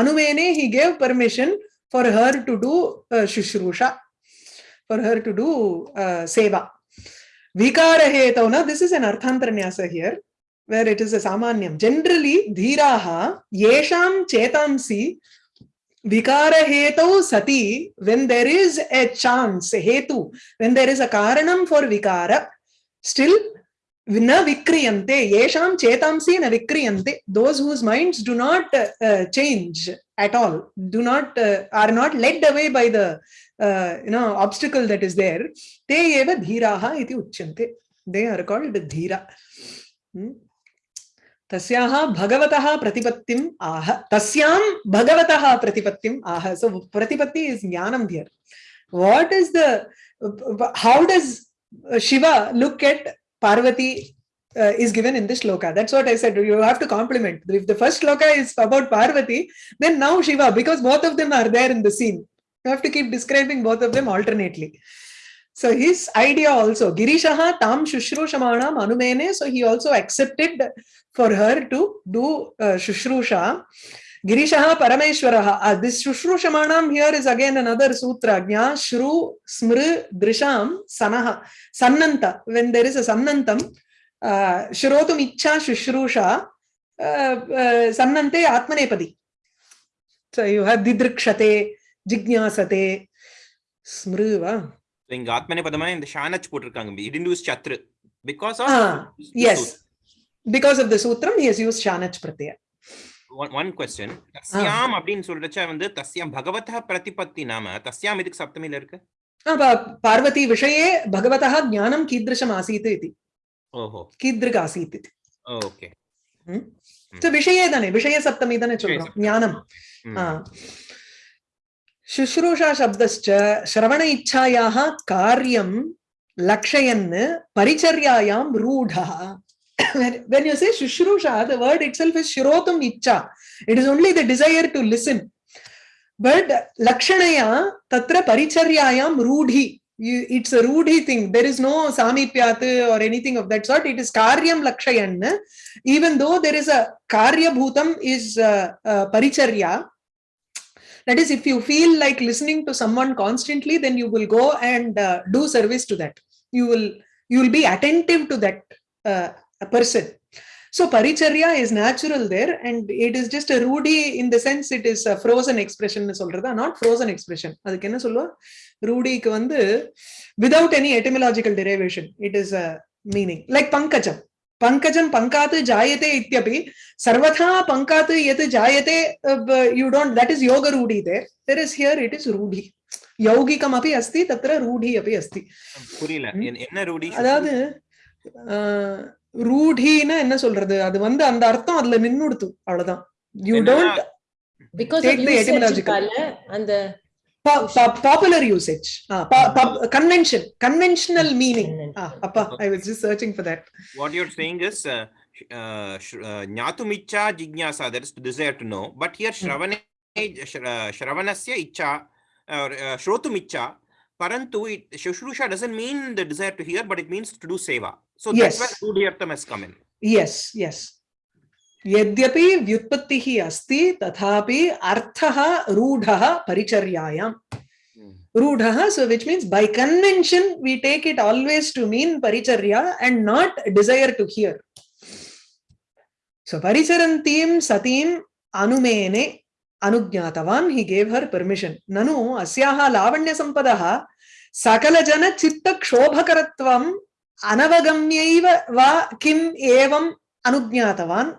अनुमेने he gave permission for her to do uh, shushruषा for her to do uh, seva vikarahetau na this is an arthantaranyasa here where it is a samanyam generally dhiraha yesham chetamsi vikarahetau sati when there is a chance hetu when there is a karanam for vikara still न विक्रियन्ते येषां चेतांसि न विक्रियन्ते those whose minds do not change at all do not are not led away by the no obstacle that is there ते एव धीराः इति उच्यन्ते दे are called धीरा तस्याः भगवतः प्रतिपत्तिम् आह तस्यां भगवतः प्रतिपत्तिम् आह सो प्रतिपत्ति इस् ज्ञानं here what is the how does Shiva look at parvati uh, is given in this shloka. That's what i said. You have to complement if the first shloka is about parvati then now shiva because both of them are there in the scene. You have to keep describing both of them alternately. So his idea also girishaha tam shushrushamanam anumene. So he also accepted for her to do uh, Shushrusha. Girishaha Parameshwaraha. Uh, this Shushrushamaanam here is again another sutra. Gya, Shru, Smr, Drisham, Sanaha. Sannanta. When there is a Sannantam, uh, Shrotum Icha Shushrusha, uh, uh, Sannante Atmanepadi. So you have Didrikshate, Jignasate, Smr, va? So in Atmanepadamana in the Shanach Putrkang, he didn't use Chatra. Because of. Uh, yes. Because of the sutram, he has used Shanach Pratyaya. one, one question தஸ்யாம் அப்படின்னு சொல்றச்ச வந்து தஸ்யாம் பகவதः பிரதிபத்தி நாம தஸ்யாம் இதுக்கு சப்தமில இருக்கு आ, पा- पार्वती विषये भगवतः ज्ञानं कीदृशम् आसीत् इति ஓஹோ कीदृक् आसीत् इति ஓகே So, विषये தானே விஷய சப்தமி தானே சொல்றோம் ஞானம் ஆ. शुश्रूषा शब्दश्च श्रवण इच्छायाः कार्यं लक्षयन् परिचर्यायां रूढः when you say shushruषा the word itself is shrotum icha it is only the desire to listen. But lakshanaya tatra paricharyayam rudhi. It's a rudhi thing. There is no samipyat or anything of that sort. It is karyam lakshayan even though there is a karya bhutam is uh, uh, paricharya. That is if you feel like listening to someone constantly then you will go and uh, do service to that. You will you will be attentive to that uh, a person. So paricharya is natural there and it is just a rudi in the sense it is a frozen expression சொல்றதா not frozen expression அதுக்கு என்ன சொல்லுவா ரூடிக்கு வந்து without any etymological derivation it is a meaning like Pankajam Pankajam பங்காத்து ஜாயதே இத்தியபி சர்வதா பங்காத்து எது ஜாயதே you don't that is யோக Rudy there there is here it is Rudy யௌகிகம் அப்படி அஸ்தி தத்திர ரூடி அப்படி அஸ்தி புரியல என்ன ரூடி அதாவது ரூடின்னா என்ன சொல்றது? அது வந்து அந்த அர்த்தம் அதுல நின்னுடுத்து அவ்வளவுதான். யூ டோன்ட் அந்த popular usage convention conventional meaning அப்பா I was just searching for that what you are saying is ஞாத்தும் இச்சா ஜிக்ஞாசா that is desire to know but here ஸ்ரவணே ஸ்ரவணஸ்ய இச்சா ஸ்ரோத்தும் இச்சா பரந்து it சுஷ்ரூஷா doesn't mean the desire to hear but it means to do Seva So yes. that's where Rudyartham has come in. Yes, yes. यद्यपि व्युत्पत्तिः अस्ति तथापि अर्थः रूढः परिचर्यायाम् hmm. रूढः so which means by convention we take it always to mean परिचर्या and not desire to hear so परिचरन्तीं सतीम् अनुमेने अनुज्ञातवान् हि गेव् हर् पर्मिशन् ननु अस्याः लावण्यसम्पदः सकलजनचित्तक्षोभकरत्वं अनवगम्यैव वा किम् एवम् अनुज्ञातवान्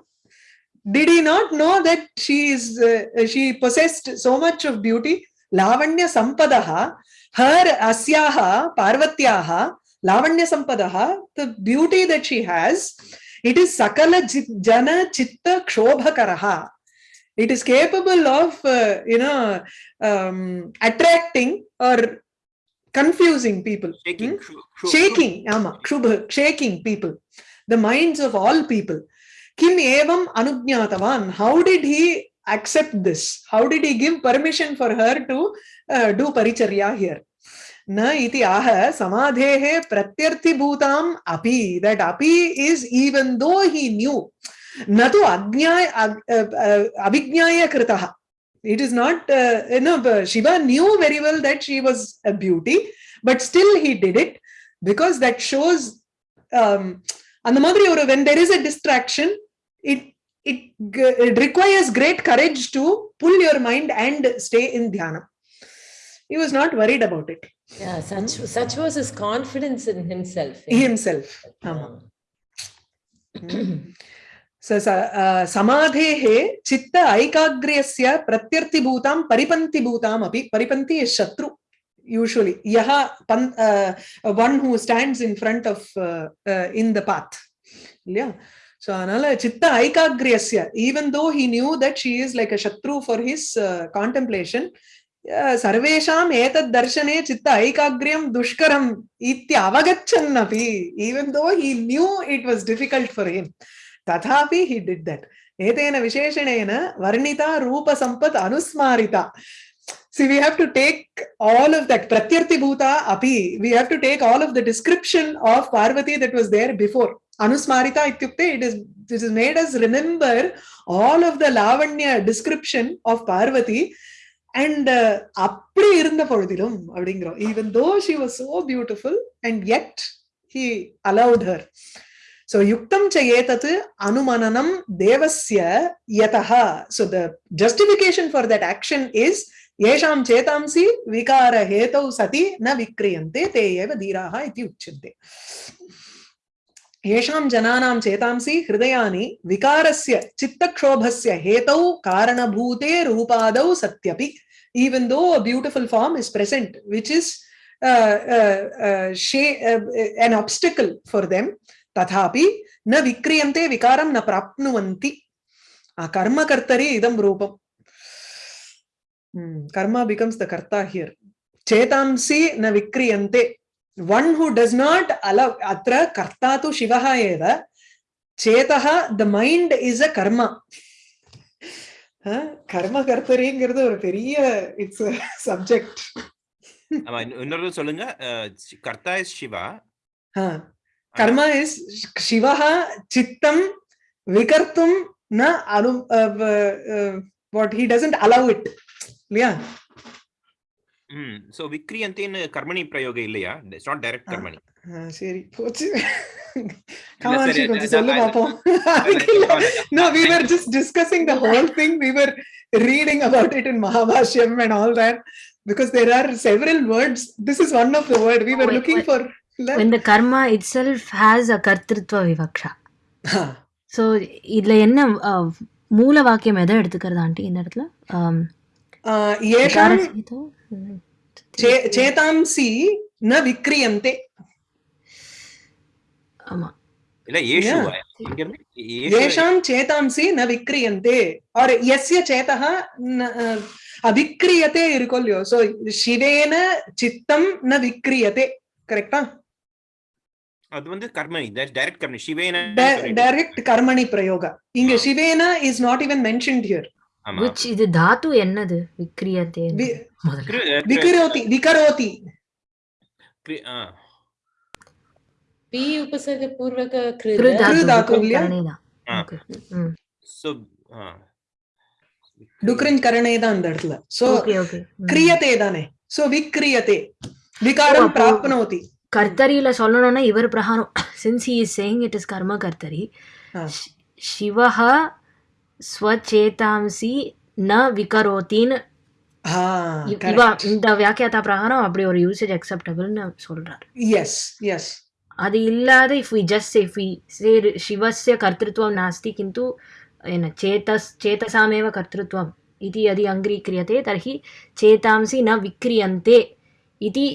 did he not know that she is uh, she possessed so much of beauty lavanya sampadaha her asyaha parvatyaha lavanya sampadaha the beauty that she has it is sakala jana chitta kshoභakaraha it is capable of uh, you know um, attracting or confusing people. Shaking Hmm? shu- shu- shaking ama kshubha shaking people. The minds of all people. Kim evam anugnatavan how did he accept this? How did he give permission for her to uh, do paricharya here? Na iti aha samadhehe pratyarthibhutam api that api is even though he knew. Na tu agnyaya ag- uh, uh, it is not uh, uh you know shiva knew very well that she was a beauty but still he did it because that shows um and the mother when there is a distraction it it, it requires great courage to pull your mind and stay in dhyana he was not worried about it. Yeah such such was his confidence in himself. In himself. Um. स- स- अ, समाधेः चित्त ऐकाग्र्यस्य प्रत्यर्थिभूतां परिपन्थिभूताम् अपि परिपन्थि is शत्रु usually यः पन् uh, one who stands in front of uh, uh, in the path இல்லையா so அதனால சித்த ஐகாக்ரியஸ்ய even though he knew that she is like a shatru for his uh, contemplation uh, सर्वेषाम् एतद् दर्शने चित्त ऐकाग्र्यं दुष्करम् इति अवगच्छन्नपि even though he knew it was difficult for him तथापि he did that एतेन विशेषणेन वर्णिता रूपसम्पत् अनुस्मारिता See, we have to take all of that. Pratyarthibhuta api. We have to take all of the description of Parvati that was there before. Anusmarita ityukte, it is, this is made us remember all of the Lavanya description of Parvati. And uh, அப்படி இருந்த பொழுதிலும் அப்படிங்கிறோம் even though she was so beautiful and yet he allowed her so yuktam cha etat anumananam devasya yataha so the justification for that action is येषां चेतांसि विकारहेतौ सति न विक्रियन्ते ते एव धीराः इति उच्यन्ते येषां जनानां चेतांसि हृदयानि विकारस्य चित्तक्षोभस्य हेतौ कारणभूते रूपादौ सत्यपि even though a beautiful form is present which is uh, uh, uh, shay- uh, an obstacle for them ததாபி ந விக்ரியந்தே விகாரம் ந பிராப்னுவந்தி கர்மகர்த்தரே இதம் ரூபம் கர்மா பிகம்ஸ் த கர்த்தா ஹியர் சேதாம்சி ந விக்ரியந்தே one who does not allow அத்த கர்த்தா து சிவா ஏவ Chetha the mind is a கர்மா கர்ம கர்த்தரேங்கிறது ஒரு பெரிய இட்ஸ் சப்ஜெக்ட் ஆமா இன்னொரு சொல்லுங்க. கர்த்தா is Shiva. karma is Shivaha Chittam Vikartum na anu, uh, uh, what he doesn't allow it. Yeah. Mm. So karma in Karmani Prayoga illaya. It's not direct Karmani. Ah, sorry. Come on, Shikon. No, we were just discussing the whole thing. We were reading about it in Mahabhashyam and all that because there are several words. This is one of the word we were oh, looking for. when the karma itself has a கர்த்திருத்வ விவக்ஷா so இதில் என்ன அஹ், மூல வாக்கியம் எதை எடுத்துக்கிறது aunty இந்த இடத்துல ஆம், ஏஷாம் விகாரசகிதோ? ம். चे- चेतांसि न विक्रियन्ते ஆமா இல்ல ஏஷு Yeah. இங்க இருந்து ஏஷு- येषां चेतांसि न विक्रियन्ते और यस्य चेतः न- अविक्रियते इरुकोल्यो सो शिवेन चित्तं न विक्रियते करेक्टा அது வந்து கர்மணி டைரக்ட் கர்மணி சிவேன டைரக்ட் கர்மணி பிரயோக இங்க சிவேன is not even mentioned here which இது தாத்து என்னது? விக்ரியதே விக்ரோதி விகரோதி. பி உபசர்க பூர்வக சோ டுக்ரின் கரணே தான் அந்த இடத்துல. சோ கிரியதே தானே. சோ விக்ரியதே விகாரம் பிராப்னோதி. கர்த்தரியில் சொல்லணும்னா இவர் பிரகாரம். Since he is saying it is கர்ம கர்த்தரி. சிவஹ ஸ்வச்சேதாம்சி ந விகரோத்தின்னு. இவா இந்த வியாக்கியாத்தா பிரகாரம் அப்படி ஒரு யூசேஜ் அக்செப்டபிள்னு சொல்றாரு. எஸ் எஸ் அது இல்லாத if we just if we say சிவஸ்ய கர்த்திருவம் நாஸ்தி கிந்து என்ன சேதஸ் சேதசாமேவ கர்த்திருவம் இது அது அங்கீக்ரியதே தர்ஹி சேதாம்சி ந விக்ரியந்தே. இது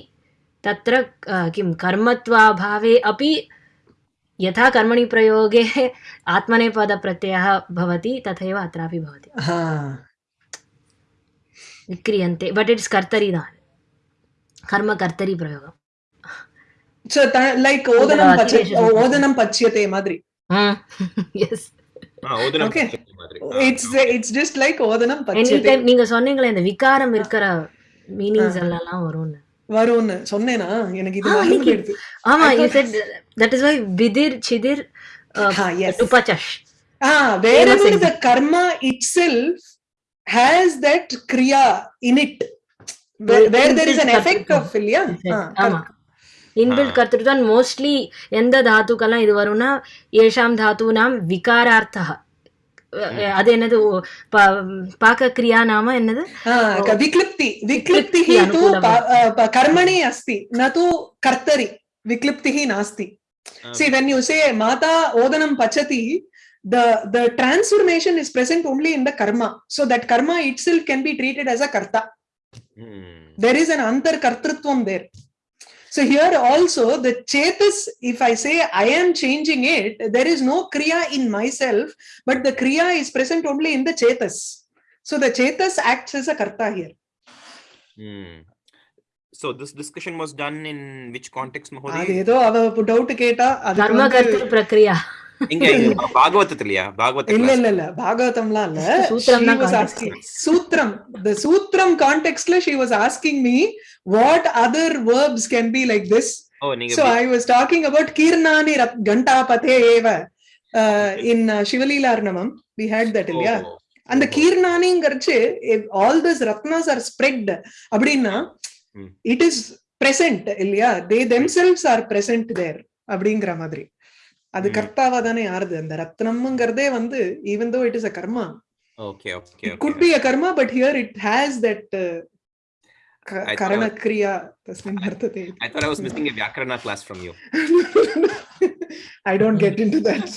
तत्र अ, किं कर्मत्वाभावे अपि यथा कर्मणि प्रयोगे आत्मनेपदप्रत्ययः भवति तथैव अत्रापि भवति विक्रियन्ते बट् इट्स् कर्तरि दान् कर्मकर्तरि प्रयोगम् சோ லைக் ஓதனம் பச்ச அதிவேஷ ஓதனம் பச்சியதே மாதிரி எஸ் ஆ, ஓதனம் Okay. மாதிரி. Ah, it's it's just like ஓதனம் any பச்சியதே time நீங்க சொன்னீங்களே இந்த விகாரம் இருக்கிற மீனிங்ஸ் எல்லாம் வரும்னு வரும்னு சொன்னேனா? எனக்கு இது ஆ, மறந்து போயிடுது ஆமா you said that is why விதிர் சிதிர் yes. டுபச்சஷ் Ah, wherever Famous the karma itself has that kriya in it, where, where there is an effect of இல்லையா? ஆமா. இன்பில்ட் கர்த்திருத்தான் மோஸ்ட்லி எந்த தாத்துக்கெல்லாம் இது வரும்னா ஏஷாம் தாத்தூனாம் விகாரார்த்தா அது என்னது ஓ, ப- பாக்கக்ரியா நாம என்னது Ah, ka- viklipti vikliptiः Viklipti tu अनुकूलम् pa- uh, pa- कर्मणि अस्ति न तु कर्तरि विक्लिप्तिः नास्ति ஆ. see when you say mata odanam pachati the the transformation is present only in the karma so that karma itself can be treated as a karta ம். there is an antar kartrutvam there So here also the chetas, if I say I am changing it, there is no kriya in myself, but the kriya is present only in the chetas. So the chetas acts as a karta here. Hmm. So this discussion was done in which context, Mahodi? பாகவதத்திலயா? Bhagavatam இல்ல இல்ல இல்ல. பாகவதம்லாம் இல்ல. சூத்ரம் the சூத்ரம் கான்டெக்ஸ்ட்ல she was asking me what other verbs can be like this so I was talking about கீர்ணானி கண்டாபதே ஏவ in சிவலீலார்ணமம் வி ஹேட் தட் இல்லையா அந்த கீர்ணானிங்கிறச்சு all this Ratna's are spread அப்படின்னா இட் இஸ் பிரசன்ட் இல்லையா they themselves are present there அப்படிங்கிற மாதிரி. அது கர்த்தாவா தானே யாருது அந்த ரத்னம்ங்கிறதே வந்து even though it is a karma okay okay could be a karma but here it has that கரணக்ரியா தஸ்மின் அர்த்ததே I thought I was missing a வியாக்கரணா class from you I don't get into that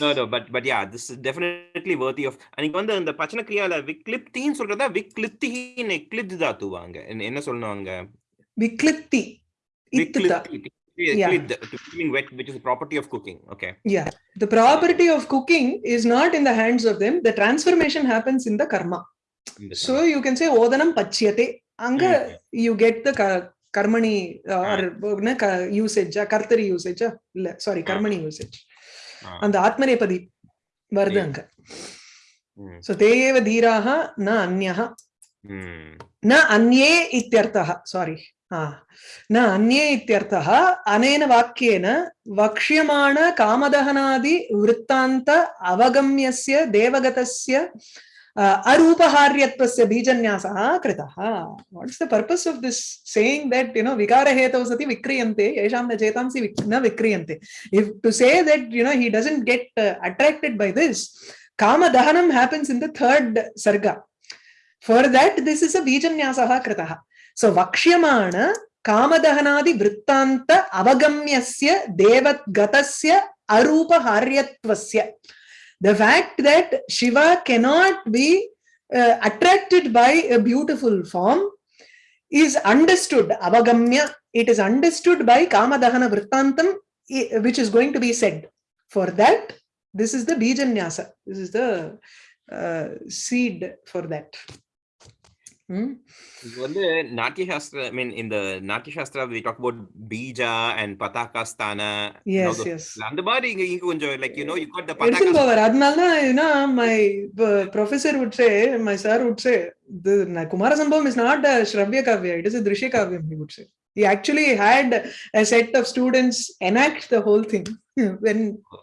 no no but but yeah this is definitely worthy of அன்னைக்கு வந்து அந்த பச்சனக்ரியால விக்லிப்தின்னு சொல்றதா விக்லிப்திஹின் எக்லித் தாத்துவாங்க என்ன சொல்லுவாங்க? விக்லிப்தி. விக்லிப்தி. actually yeah. the, feeling wet, which is a property of cooking. Okay. Yeah. The property of cooking is not in the hands of them. The transformation happens in the karma. So you can say odanam pachyate. Anga, mm -hmm. you get the karmani uh, or uh, usage, kartari usage. Sorry, karmani usage. And the atmanepadi varudha anga. So te eva dhiraha na anyaha. Na anye ityartaha. Sorry. न अन्ये इत्यर्थः अनेन वाक्येन वक्ष्यमाण कामदहनादि वृत्तान्त अवगम्यस्य देवगतस्य अरूपहार्यत्वस्य बीजन्यासः कृतः। What the purpose of this saying that you know विकारहेतौ सति विक्रियन्ते, येषां न चेतांसि न विक्रियन्ते। If to say that you know he doesn't get attracted by this कामदहनं happens in the third सर्ग for that, this is a bijanyasah कृतः। so vakshyamana कामदहनादि वृत्तान्त अवगम्यस्य देवगतस्य अरूपहार्यत्वस्य the fact that shiva cannot be uh, attracted by a beautiful form is understood avagamya it is understood by kamadahana vrittantam i- which is going to be said for that this is the bijanyasa this is the uh, seed for that Hmm? இது வந்து நாட்டிய சாஸ்திர ஐ மீன் இந்த Natya Shastra we talk about பீஜா and பதாகா ஸ்தான yes yes அந்த மாதிரி இங்க கொஞ்சம் like you know you got the எடுத்துன்னு பதாகா போவார் அதனாலதான் you know my uh, professor would say my sir would say the kumara sambhavam is not a shravya kavya it is a drishya kavyam he would say he actually had a set of students enact the whole thing when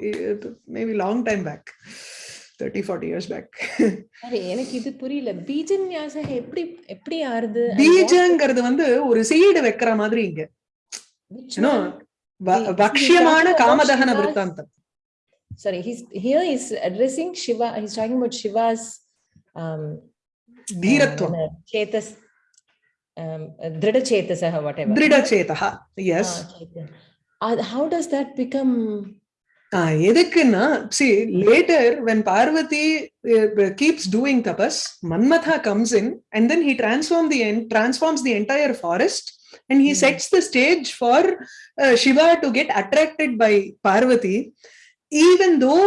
uh, maybe long time back thirty forty years back எனக்கு இது புரியல பீஜன் யாசக எப்படி எப்படி ஆறுது பீஜங்கிறது வந்து ஒரு seed வைக்கிற மாதிரி இங்க பக்ஷியமான காமதகன விருத்தாந்தம் sorry he's here he's addressing shiva he's talking about shiva's um dheeratva uh, chetas um drida chetasah whatever drida chetaha yes uh, how does that become எதுக்குன்னா see later when Parvati uh, keeps doing tapas manmatha comes in and then he transform the en- transforms the entire forest and he Hmm. sets the stage for uh, shiva to get attracted by parvati even though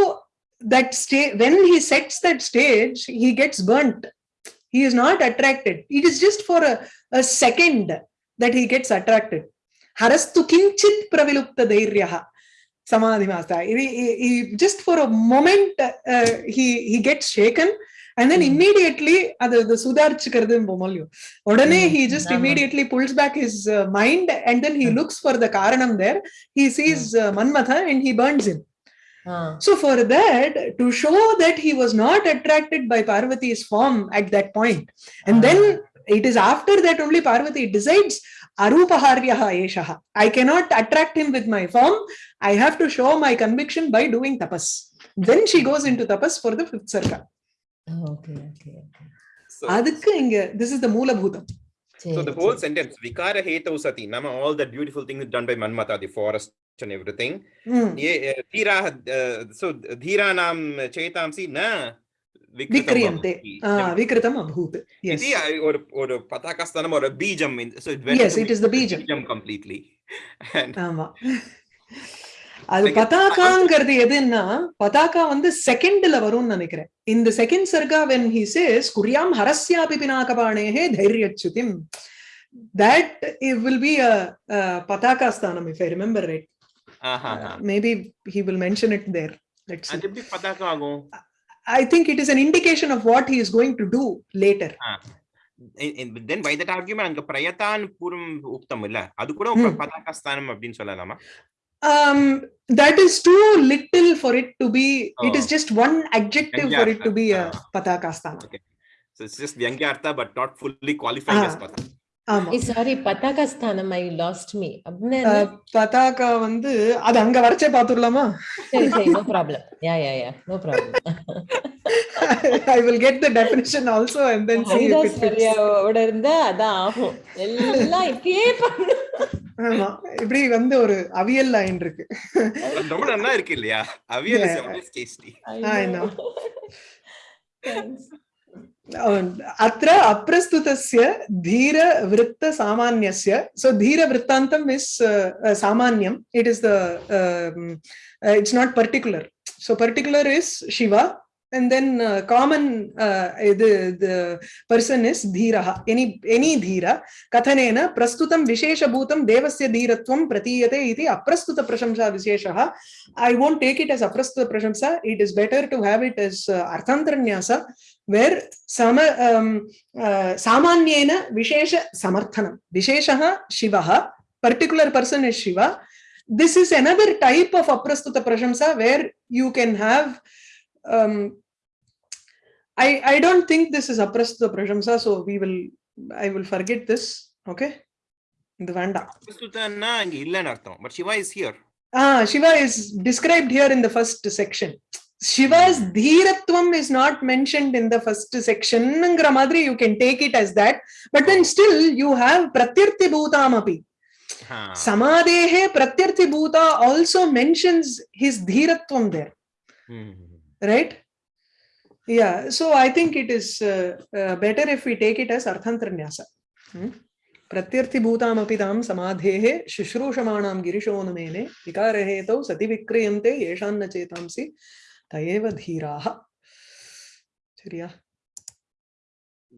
that stage when he sets that stage he gets burnt he is not attracted it is just for a, a second that he gets attracted harastu kinchit pravilupta dhairyaha samadhi masta he, he- he- just for a moment uh, he he gets shaken and then Hmm. immediately அது அது சுதாரிச்சுக்கிறது போமல்லையோ உடனே Hmm. he just ஆமா. immediately pulls back his uh, mind and then he Hmm. looks for the karanam there he sees uh, manmatha and he burns him ah, so for that to show that he was not attracted by parvati's form at that point and then it is after that only parvati decides arupaharyaha eshaha. I cannot attract him with my form. I have to show my conviction by doing tapas. Then she goes into tapas for the fifth sarka. Oh, okay, okay, okay. So, this is the Mula Bhutam. So the whole sentence, Vikara Hetau Sati, Nama, all the beautiful things done by Manmata, the forest and everything. Mm. Yeah, eh, uh, eh, so Dhira Nam Chetamsi Na Vikritam விக்ரியந்தே Bhavati. ah vikritam abhut yes இது ஒரு ஒரு பதாகஸ்தானம் ஒரு பீஜம் in- so it went Yes, to it is the பீஜம். completely and ஆமா அது Like, பதாகாங்கிறது எதுன்னா பதாகா வந்து செகண்ட்ல வரும்னு நினைக்கிறேன் இந்த செகண்ட் சர்கா வென் ஹி சேஸ் குரியாம் ஹரஸ்யாபி பினாகபாணேஹே தைரியச்சுதிம் that it will be a, a pataka sthanam if i remember right aha uh, maybe he will mention it there let's see. அது எப்படி பதாகா ஆகும் i think it is an indication of what he is going to do later In- in- then by that argument அங்க பிரயத்தான் பூர்வம் உக்தம் இல்ல அது கூட Hmm. பதாகஸ்தானம் அப்படின்னு சொல்லலாமா um that is too little for it to be it is Oh. just one adjective for it to be a Ah. pataka sthanam so it's just vyangyaartha but not fully qualified as Ah. pataka ஆமா Sorry பதாகா ஸ்தானம் I lost me பதாகா வந்து அது அங்க வரைச்சே பாத்துடலாமா சரி சரி no problem yeah yeah yeah no problem I will get the definition also and then see if Haridas it fits. வரியாவோட இருந்தா அதான் ஆகும். எல்லாம் இப்படியே பண்ணு. ஆமா. இப்படி வந்து ஒரு அவியல் லைன் இருக்கு. ரொம்ப நல்லா இருக்கு இல்லையா? Aviyal is I know. Thanks. अत्र अप्रस्तुतस्य धीरवृत्तसामान्यस्य सो धीरवृत्तान्तम् इस् सामान्यम् it is the it's not particular so particular is Shiva and then uh, common uh, the, the person is dhiraha any any dhira kathanena prastutam visheshabhutam devasya dhiratvam pratiyate iti aprastuta prashamsa visheshaha i won't take it as aprastuta prashamsa it is better to have it as uh, arthantaranyasa where sama um, uh, samanyena vishesha samarthanam visheshaha shivaha particular person is shiva this is another type of aprastuta prashamsa where you can have um, i i don't think this is aprastuta prashamsa so we will i will forget this okay the vanda aprastuta but shiva is here ah shiva is described here in the first section Shiva's dhiratvam is not mentioned in the first section. Madri, you can take it as that. But then still you have pratyarthi bhutamapi. Huh. Samadehe pratyarthi bhuta also mentions his dhiratvam there. Hmm. Right? Yeah. So I think it is uh, uh, better if we take it as arthantranyasa. Hmm? प्रत्यर्थिभूतामपितां समाधेः शुश्रूषमाणां गिरिशोनुमेने विकारहेतौ सति विक्रियन्ते येषान्न chetamsi. तयेव धीराः சரியா